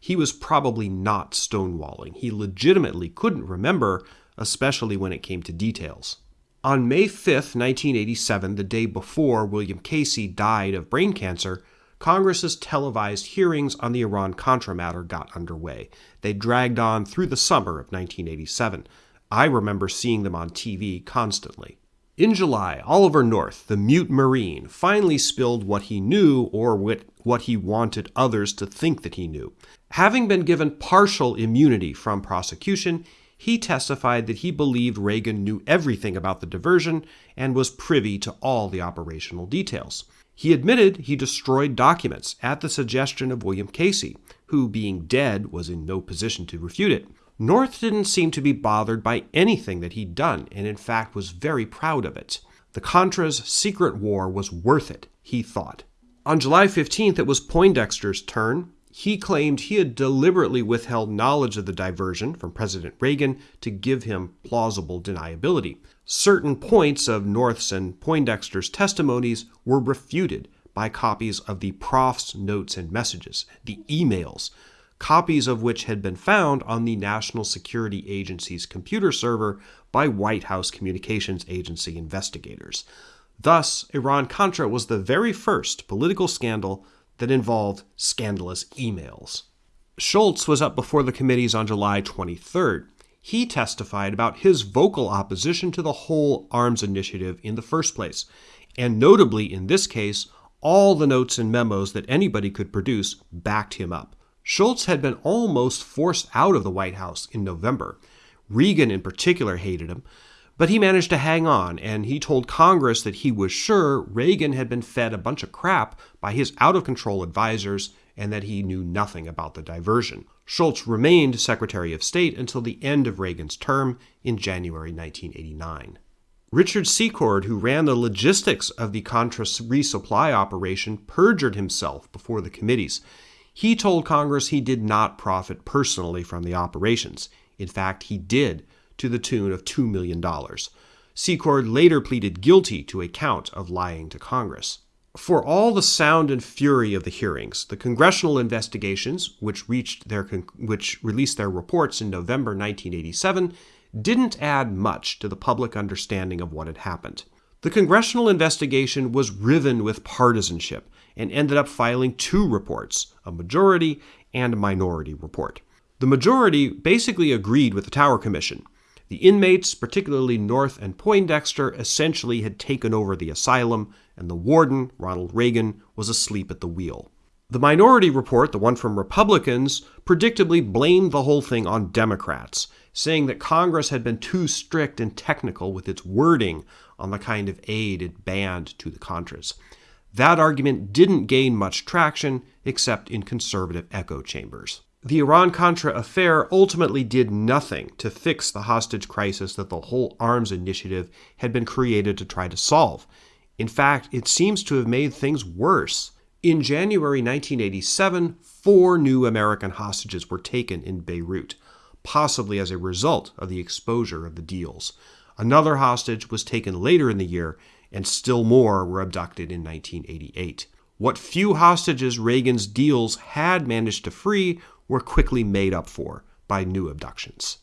He was probably not stonewalling. He legitimately couldn't remember, especially when it came to details. On May 5, 1987, the day before William Casey died of brain cancer, Congress's televised hearings on the Iran Contra matter got underway. They dragged on through the summer of 1987. I remember seeing them on TV constantly. In July, Oliver North, the mute Marine, finally spilled what he knew or what he wanted others to think that he knew. Having been given partial immunity from prosecution, he testified that he believed Reagan knew everything about the diversion and was privy to all the operational details. He admitted he destroyed documents at the suggestion of William Casey, who, being dead, was in no position to refute it. North didn't seem to be bothered by anything that he'd done, and in fact was very proud of it. The Contras' secret war was worth it, he thought. On July 15th, it was Poindexter's turn. He claimed he had deliberately withheld knowledge of the diversion from President Reagan to give him plausible deniability. Certain points of North's and Poindexter's testimonies were refuted by copies of the prof's notes and messages, the emails, copies of which had been found on the National Security Agency's computer server by White House Communications Agency investigators. Thus, Iran Contra was the very first political scandal that involved scandalous emails. Shultz was up before the committees on July 23rd. He testified about his vocal opposition to the whole arms initiative in the first place, and notably in this case, all the notes and memos that anybody could produce backed him up. Shultz had been almost forced out of the White House in November. Reagan, in particular, hated him, but he managed to hang on, and he told Congress that he was sure Reagan had been fed a bunch of crap by his out of control advisors and that he knew nothing about the diversion. Shultz remained Secretary of State until the end of Reagan's term in January 1989. Richard Secord, who ran the logistics of the Contra resupply operation, perjured himself before the committees. He told Congress he did not profit personally from the operations. In fact, he did, to the tune of $2 million. Secord later pleaded guilty to a count of lying to Congress. For all the sound and fury of the hearings, the congressional investigations, which reached their which released their reports in November 1987, didn't add much to the public understanding of what had happened. The congressional investigation was riven with partisanship and ended up filing two reports, a majority and a minority report. The majority basically agreed with the Tower Commission. The inmates, particularly North and Poindexter, essentially had taken over the asylum, and the warden, Ronald Reagan, was asleep at the wheel. The minority report, the one from Republicans, predictably blamed the whole thing on Democrats, saying that Congress had been too strict and technical with its wording on the kind of aid it banned to the Contras. That argument didn't gain much traction except in conservative echo chambers. The Iran Contra affair ultimately did nothing to fix the hostage crisis that the whole arms initiative had been created to try to solve. In fact, it seems to have made things worse. In January 1987, four new American hostages were taken in Beirut, possibly as a result of the exposure of the deals. Another hostage was taken later in the year, and still more were abducted in 1988. What few hostages Reagan's deals had managed to free were quickly made up for by new abductions.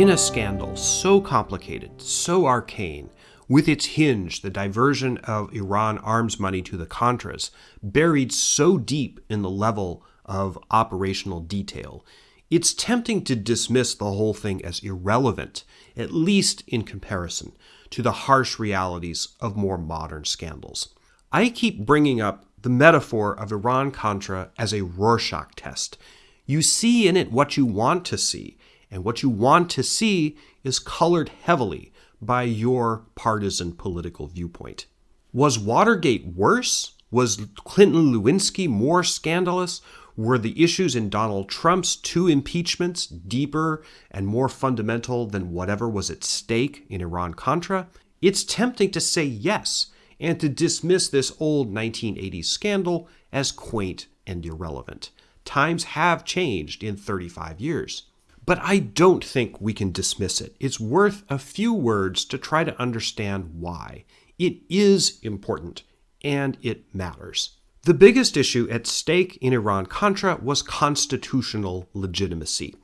In a scandal so complicated, so arcane, with its hinge, the diversion of Iran arms money to the Contras, buried so deep in the level of operational detail, it's tempting to dismiss the whole thing as irrelevant, at least in comparison to the harsh realities of more modern scandals. I keep bringing up the metaphor of Iran Contra as a Rorschach test. You see in it what you want to see, and what you want to see is colored heavily by your partisan political viewpoint. Was Watergate worse? Was Clinton Lewinsky more scandalous? Were the issues in Donald Trump's two impeachments deeper and more fundamental than whatever was at stake in Iran Contra? It's tempting to say yes and to dismiss this old 1980s scandal as quaint and irrelevant. Times have changed in 35 years. But I don't think we can dismiss it. It's worth a few words to try to understand why. It is important and it matters. The biggest issue at stake in Iran Contra was constitutional legitimacy.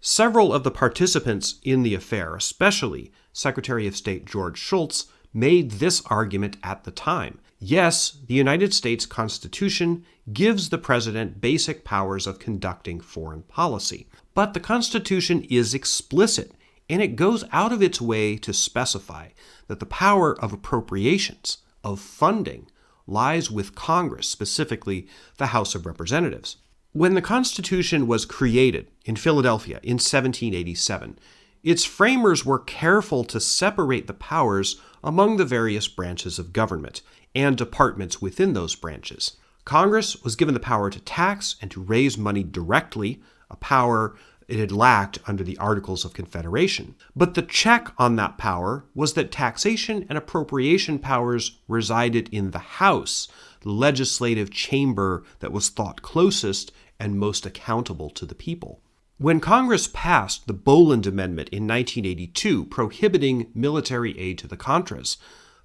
Several of the participants in the affair, especially Secretary of State George Shultz, made this argument at the time. Yes, the United States Constitution gives the president basic powers of conducting foreign policy, but the Constitution is explicit, and it goes out of its way to specify that the power of appropriations, of funding, lies with Congress, specifically the House of Representatives. When the Constitution was created in Philadelphia in 1787, its framers were careful to separate the powers among the various branches of government and departments within those branches. Congress was given the power to tax and to raise money directly, a power it had lacked under the Articles of Confederation. But the check on that power was that taxation and appropriation powers resided in the House, the legislative chamber that was thought closest and most accountable to the people. When Congress passed the Boland Amendment in 1982 prohibiting military aid to the Contras,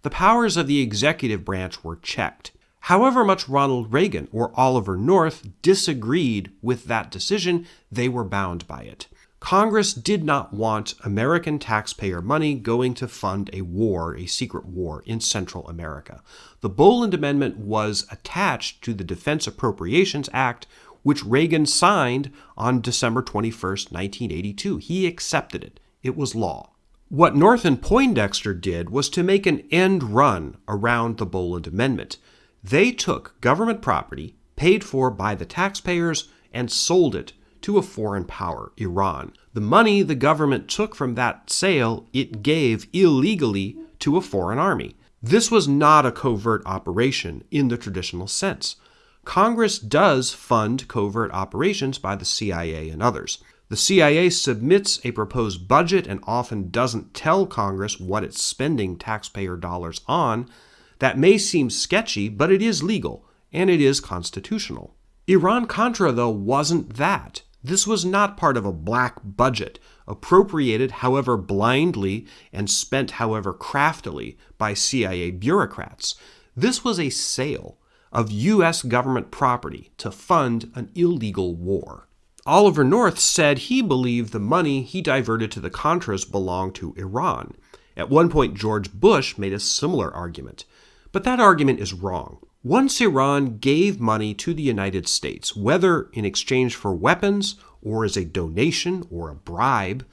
the powers of the executive branch were checked. However much Ronald Reagan or Oliver North disagreed with that decision, they were bound by it. Congress did not want American taxpayer money going to fund a war, a secret war in Central America. The Boland Amendment was attached to the Defense Appropriations Act, which Reagan signed on December 21, 1982. He accepted it. It was law. What North and Poindexter did was to make an end run around the Boland Amendment. They took government property paid for by the taxpayers and sold it to a foreign power, Iran. The money the government took from that sale, it gave illegally to a foreign army. This was not a covert operation in the traditional sense. Congress does fund covert operations by the CIA and others. The CIA submits a proposed budget and often doesn't tell Congress what it's spending taxpayer dollars on. That may seem sketchy, but it is legal and it is constitutional. Iran Contra, though, wasn't that. This was not part of a black budget, appropriated however blindly and spent however craftily by CIA bureaucrats. This was a sale of U.S. government property to fund an illegal war. Oliver North said he believed the money he diverted to the Contras belonged to Iran. At one point, George Bush made a similar argument. But that argument is wrong. Once Iran gave money to the United States, whether in exchange for weapons or as a donation or a bribe,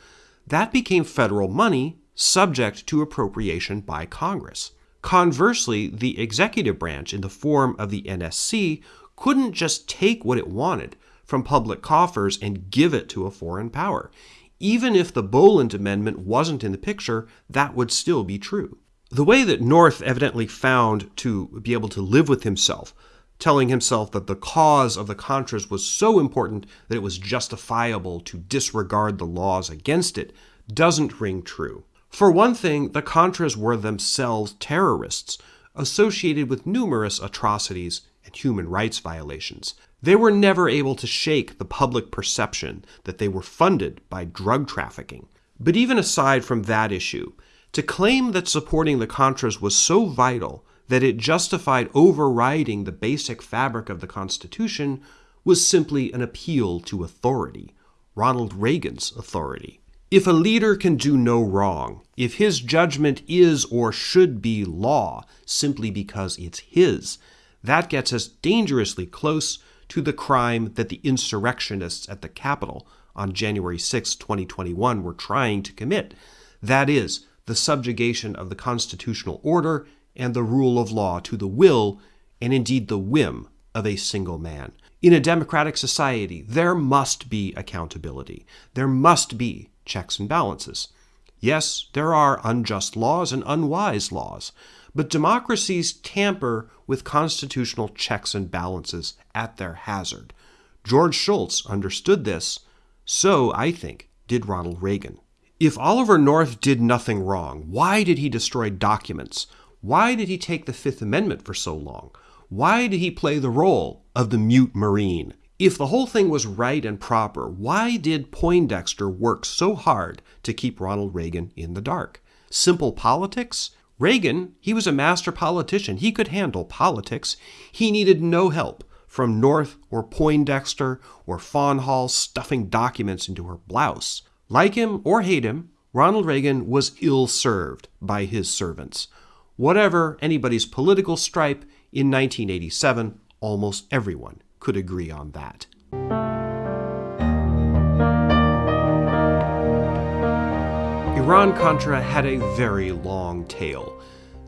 that became federal money subject to appropriation by Congress. Conversely, the executive branch, in the form of the NSC, couldn't just take what it wanted from public coffers and give it to a foreign power. Even if the Boland Amendment wasn't in the picture, that would still be true. The way that North evidently found to be able to live with himself, telling himself that the cause of the Contras was so important that it was justifiable to disregard the laws against it, doesn't ring true. For one thing, the Contras were themselves terrorists, associated with numerous atrocities and human rights violations. They were never able to shake the public perception that they were funded by drug trafficking. But even aside from that issue, to claim that supporting the Contras was so vital that it justified overriding the basic fabric of the Constitution was simply an appeal to authority, Ronald Reagan's authority. If a leader can do no wrong, if his judgment is or should be law simply because it's his, that gets us dangerously close to the crime that the insurrectionists at the Capitol on January 6, 2021 were trying to commit. That is, the subjugation of the constitutional order and the rule of law to the will and indeed the whim of a single man. In a democratic society, there must be accountability. There must be checks and balances. Yes, there are unjust laws and unwise laws, but democracies tamper with constitutional checks and balances at their hazard. George Shultz understood this, so, I think, did Ronald Reagan. If Oliver North did nothing wrong, why did he destroy documents? Why did he take the Fifth Amendment for so long? Why did he play the role of the mute Marine? If the whole thing was right and proper, why did Poindexter work so hard to keep Ronald Reagan in the dark? Simple politics? Reagan, he was a master politician. He could handle politics. He needed no help from North or Poindexter or Fawn Hall stuffing documents into her blouse. Like him or hate him, Ronald Reagan was ill served by his servants. Whatever anybody's political stripe, in 1987, almost everyone could agree on that. Iran Contra had a very long tail.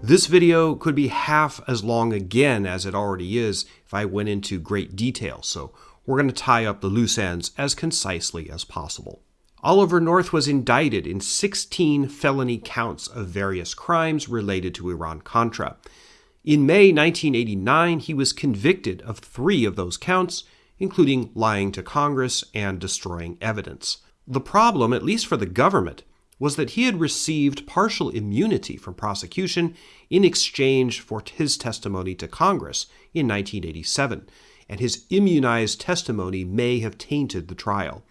This video could be half as long again as it already is if I went into great detail, so we're going to tie up the loose ends as concisely as possible. Oliver North was indicted in 16 felony counts of various crimes related to Iran Contra. In May 1989, he was convicted of three of those counts, including lying to Congress and destroying evidence. The problem, at least for the government, was that he had received partial immunity from prosecution in exchange for his testimony to Congress in 1987, and his immunized testimony may have tainted the trial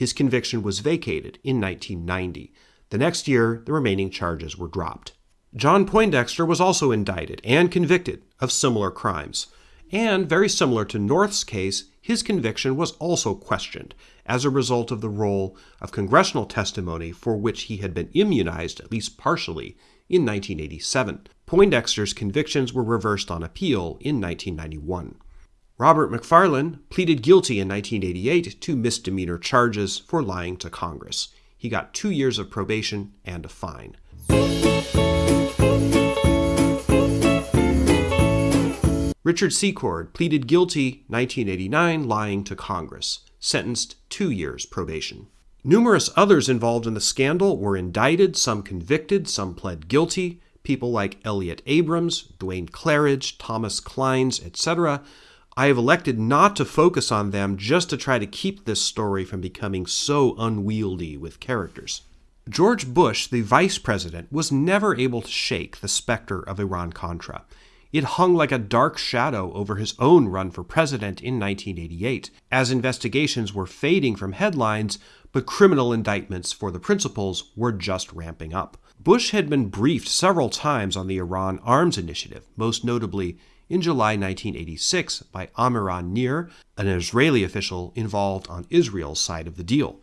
his conviction was vacated in 1990. The next year, the remaining charges were dropped. John Poindexter was also indicted and convicted of similar crimes. And very similar to North's case, his conviction was also questioned as a result of the role of congressional testimony for which he had been immunized, at least partially, in 1987. Poindexter's convictions were reversed on appeal in 1991. Robert McFarlane pleaded guilty in 1988 to misdemeanor charges for lying to Congress. He got two years of probation and a fine. Richard Secord pleaded guilty 1989 lying to Congress, sentenced 2 years probation. Numerous others involved in the scandal were indicted, some convicted, some pled guilty. People like Elliott Abrams, Duane Clarridge, Thomas Clines, etc. I have elected not to focus on them just to try to keep this story from becoming so unwieldy with characters. George Bush, the vice president, was never able to shake the specter of Iran Contra. It hung like a dark shadow over his own run for president in 1988, as investigations were fading from headlines, but criminal indictments for the principals were just ramping up. Bush had been briefed several times on the Iran arms initiative, most notably in July 1986 by Amiran Nir, an Israeli official involved on Israel's side of the deal.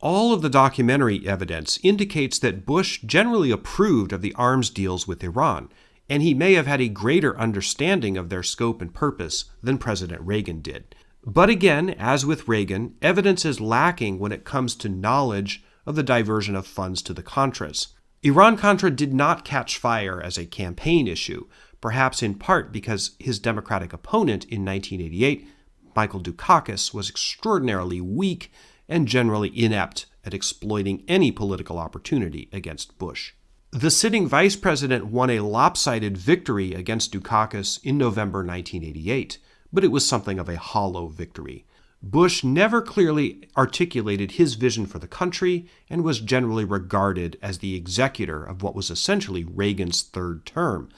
All of the documentary evidence indicates that Bush generally approved of the arms deals with Iran, and he may have had a greater understanding of their scope and purpose than President Reagan did. But again, as with Reagan, evidence is lacking when it comes to knowledge of the diversion of funds to the Contras. Iran Contra did not catch fire as a campaign issue, perhaps in part because his Democratic opponent in 1988, Michael Dukakis, was extraordinarily weak and generally inept at exploiting any political opportunity against Bush. The sitting vice president won a lopsided victory against Dukakis in November 1988, but it was something of a hollow victory. Bush never clearly articulated his vision for the country and was generally regarded as the executor of what was essentially Reagan's third term.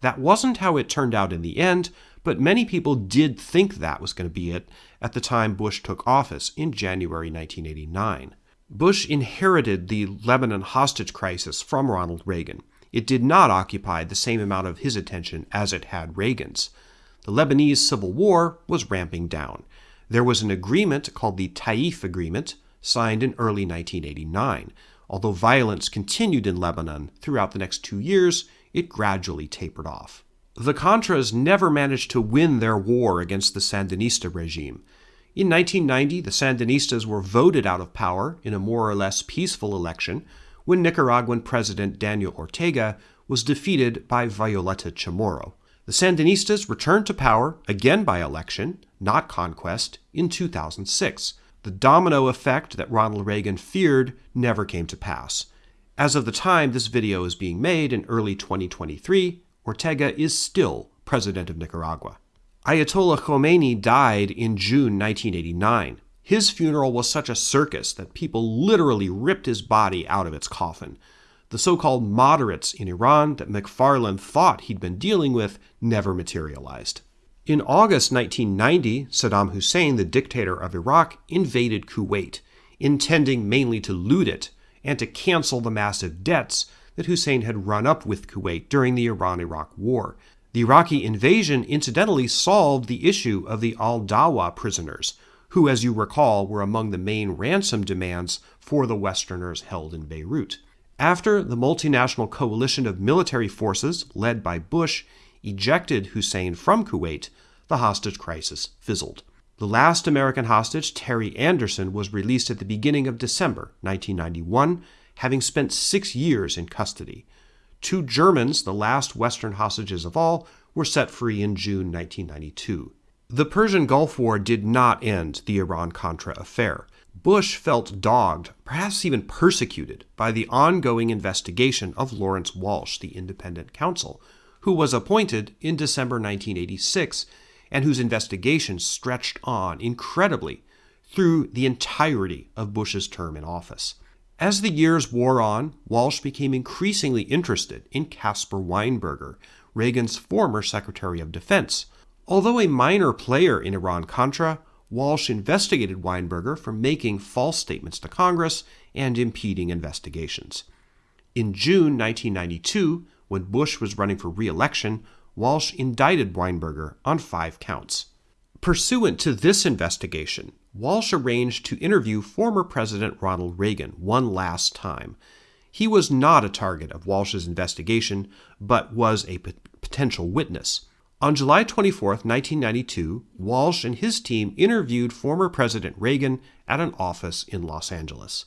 That wasn't how it turned out in the end, but many people did think that was going to be it at the time Bush took office in January 1989. Bush inherited the Lebanon hostage crisis from Ronald Reagan. It did not occupy the same amount of his attention as it had Reagan's. The Lebanese civil war was ramping down. There was an agreement called the Taif Agreement, signed in early 1989. Although violence continued in Lebanon throughout the next two years, it gradually tapered off. The Contras never managed to win their war against the Sandinista regime. In 1990, the Sandinistas were voted out of power in a more or less peaceful election when Nicaraguan President Daniel Ortega was defeated by Violeta Chamorro. The Sandinistas returned to power, again by election, not conquest, in 2006. The domino effect that Ronald Reagan feared never came to pass. As of the time this video is being made in early 2023, Ortega is still president of Nicaragua. Ayatollah Khomeini died in June 1989. His funeral was such a circus that people literally ripped his body out of its coffin. The so called moderates in Iran that McFarlane thought he'd been dealing with never materialized. In August 1990, Saddam Hussein, the dictator of Iraq, invaded Kuwait, intending mainly to loot it and to cancel the massive debts that Hussein had run up with Kuwait during the Iran Iraq War. The Iraqi invasion incidentally solved the issue of the al Dawa prisoners, who, as you recall, were among the main ransom demands for the Westerners held in Beirut. After the multinational coalition of military forces, led by Bush, ejected Hussein from Kuwait, the hostage crisis fizzled. The last American hostage, Terry Anderson, was released at the beginning of December 1991, having spent six years in custody. Two Germans, the last Western hostages of all, were set free in June 1992. The Persian Gulf War did not end the Iran Contra affair. Bush felt dogged, perhaps even persecuted, by the ongoing investigation of Lawrence Walsh, the independent counsel, who was appointed in December 1986 and whose investigation stretched on incredibly through the entirety of Bush's term in office. As the years wore on, Walsh became increasingly interested in Caspar Weinberger, Reagan's former Secretary of Defense. Although a minor player in Iran Contra, Walsh investigated Weinberger for making false statements to Congress and impeding investigations. In June 1992, when Bush was running for re election, Walsh indicted Weinberger on five counts. Pursuant to this investigation, Walsh arranged to interview former President Ronald Reagan one last time. He was not a target of Walsh's investigation, but was a potential witness. On July 24, 1992, Walsh and his team interviewed former President Reagan at an office in Los Angeles.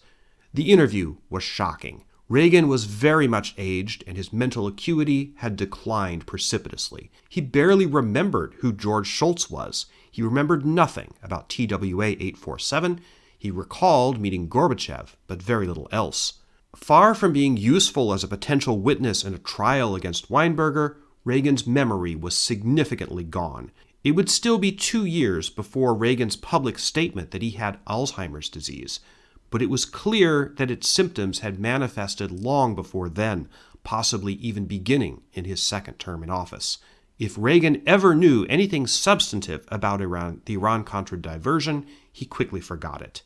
The interview was shocking. Reagan was very much aged, and his mental acuity had declined precipitously. He barely remembered who George Shultz was. He remembered nothing about TWA 847. He recalled meeting Gorbachev, but very little else. Far from being useful as a potential witness in a trial against Weinberger, Reagan's memory was significantly gone. It would still be two years before Reagan's public statement that he had Alzheimer's disease but it was clear that its symptoms had manifested long before then, possibly even beginning in his second term in office. If Reagan ever knew anything substantive about Iran, the Iran Contra diversion, he quickly forgot it.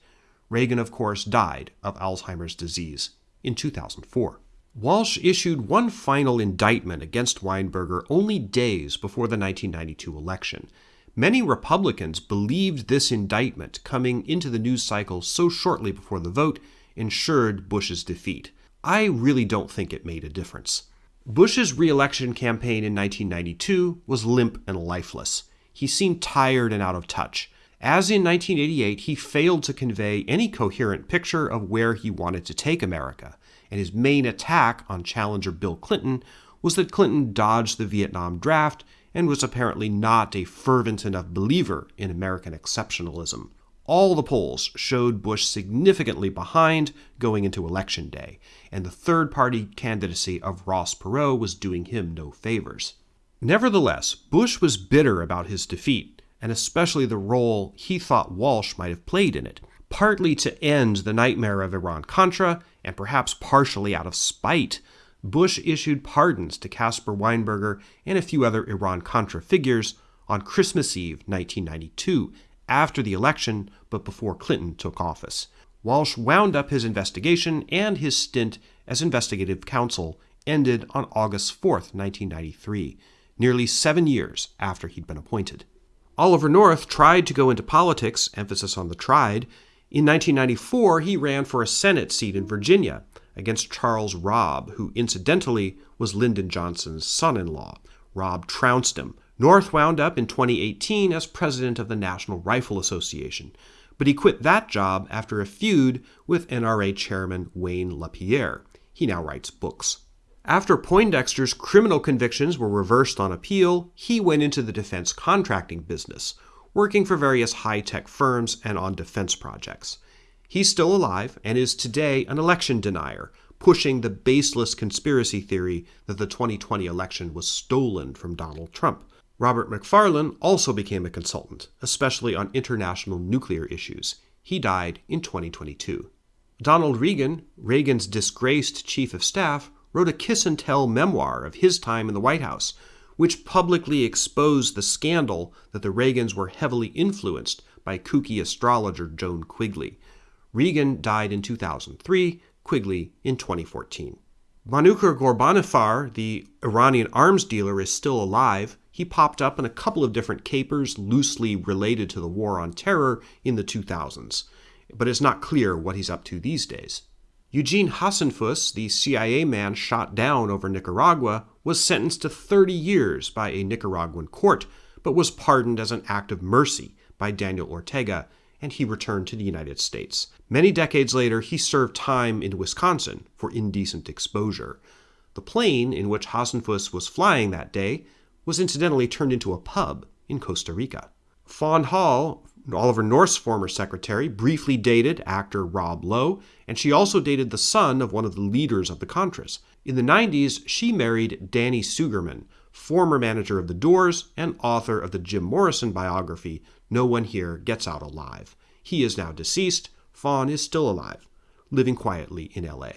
Reagan, of course, died of Alzheimer's disease in 2004. Walsh issued one final indictment against Weinberger only days before the 1992 election. Many Republicans believed this indictment coming into the news cycle so shortly before the vote ensured Bush's defeat. I really don't think it made a difference. Bush's reelection campaign in 1992 was limp and lifeless. He seemed tired and out of touch. As in 1988, he failed to convey any coherent picture of where he wanted to take America, and his main attack on challenger Bill Clinton was that Clinton dodged the Vietnam draft and was apparently not a fervent enough believer in American exceptionalism. All the polls showed Bush significantly behind going into Election Day, and the third party candidacy of Ross Perot was doing him no favors. Nevertheless, Bush was bitter about his defeat, and especially the role he thought Walsh might have played in it, partly to end the nightmare of Iran Contra, and perhaps partially out of spite Bush issued pardons to Caspar Weinberger and a few other Iran Contra figures on Christmas Eve 1992, after the election but before Clinton took office. Walsh wound up his investigation, and his stint as investigative counsel ended on August 4, 1993, nearly seven years after he'd been appointed. Oliver North tried to go into politics, emphasis on the tried. In 1994, he ran for a Senate seat in Virginia against Charles Robb, who incidentally was Lyndon Johnson's son in law. Robb trounced him. North wound up in 2018 as president of the National Rifle Association, but he quit that job after a feud with NRA chairman Wayne LaPierre. He now writes books. After Poindexter's criminal convictions were reversed on appeal, he went into the defense contracting business, working for various high tech firms and on defense projects. He's still alive and is today an election denier, pushing the baseless conspiracy theory that the 2020 election was stolen from Donald Trump. Robert McFarlane also became a consultant, especially on international nuclear issues. He died in 2022. Donald Regan, Reagan's disgraced chief of staff, wrote a kiss and tell memoir of his time in the White House, which publicly exposed the scandal that the Reagans were heavily influenced by kooky astrologer Joan Quigley. Regan died in 2003, Quigley in 2014. Manucher Ghorbanifar, the Iranian arms dealer, is still alive. He popped up in a couple of different capers loosely related to the war on terror in the 2000s, but it's not clear what he's up to these days. Eugene Hasenfus, the CIA man shot down over Nicaragua, was sentenced to 30 years by a Nicaraguan court, but was pardoned as an act of mercy by Daniel Ortega and he returned to the United States. Many decades later, he served time in Wisconsin for indecent exposure. The plane in which Hasenfus was flying that day was incidentally turned into a pub in Costa Rica. Fawn Hall, Oliver North's former secretary, briefly dated actor Rob Lowe, and she also dated the son of one of the leaders of the Contras. In the 90s, she married Danny Sugerman, former manager of The Doors and author of the Jim Morrison biography, No One Here Gets Out Alive. He is now deceased. Fawn is still alive, living quietly in LA.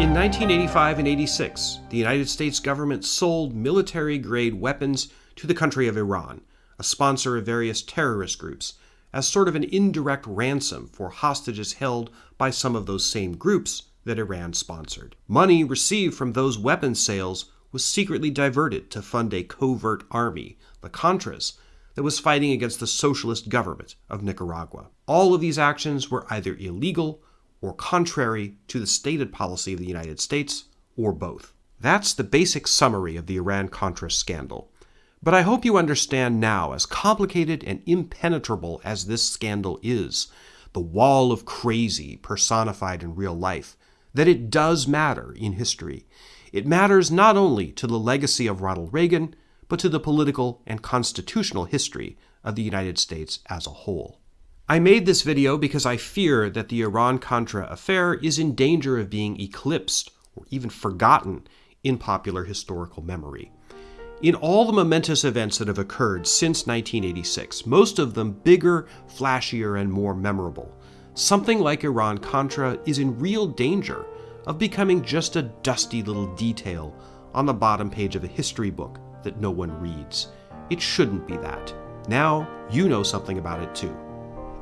In 1985 and 86, the United States government sold military grade weapons to the country of Iran, a sponsor of various terrorist groups, as sort of an indirect ransom for hostages held by some of those same groups that Iran sponsored. Money received from those weapons sales was secretly diverted to fund a covert army, the Contras, that was fighting against the socialist government of Nicaragua. All of these actions were either illegal or contrary to the stated policy of the United States, or both. That's the basic summary of the Iran Contra scandal. But I hope you understand now, as complicated and impenetrable as this scandal is, the wall of crazy personified in real life, that it does matter in history. It matters not only to the legacy of Ronald Reagan, but to the political and constitutional history of the United States as a whole. I made this video because I fear that the Iran-Contra affair is in danger of being eclipsed or even forgotten in popular historical memory. In all the momentous events that have occurred since 1986, most of them bigger, flashier, and more memorable, something like Iran-Contra is in real danger of becoming just a dusty little detail on the bottom page of a history book that no one reads. It shouldn't be that. Now you know something about it too.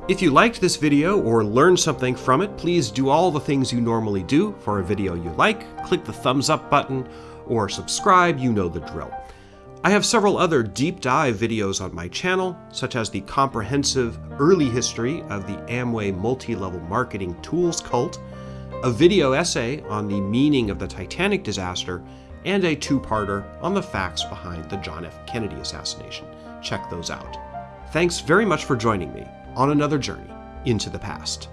If you liked this video or learned something from it, please do all the things you normally do for a video you like. Click the thumbs up button or subscribe, you know the drill. I have several other deep dive videos on my channel, such as the comprehensive early history of the Amway multi-level marketing tools cult, a video essay on the meaning of the Titanic disaster, and a two-parter on the facts behind the John F. Kennedy assassination. Check those out. Thanks very much for joining me on another journey into the past.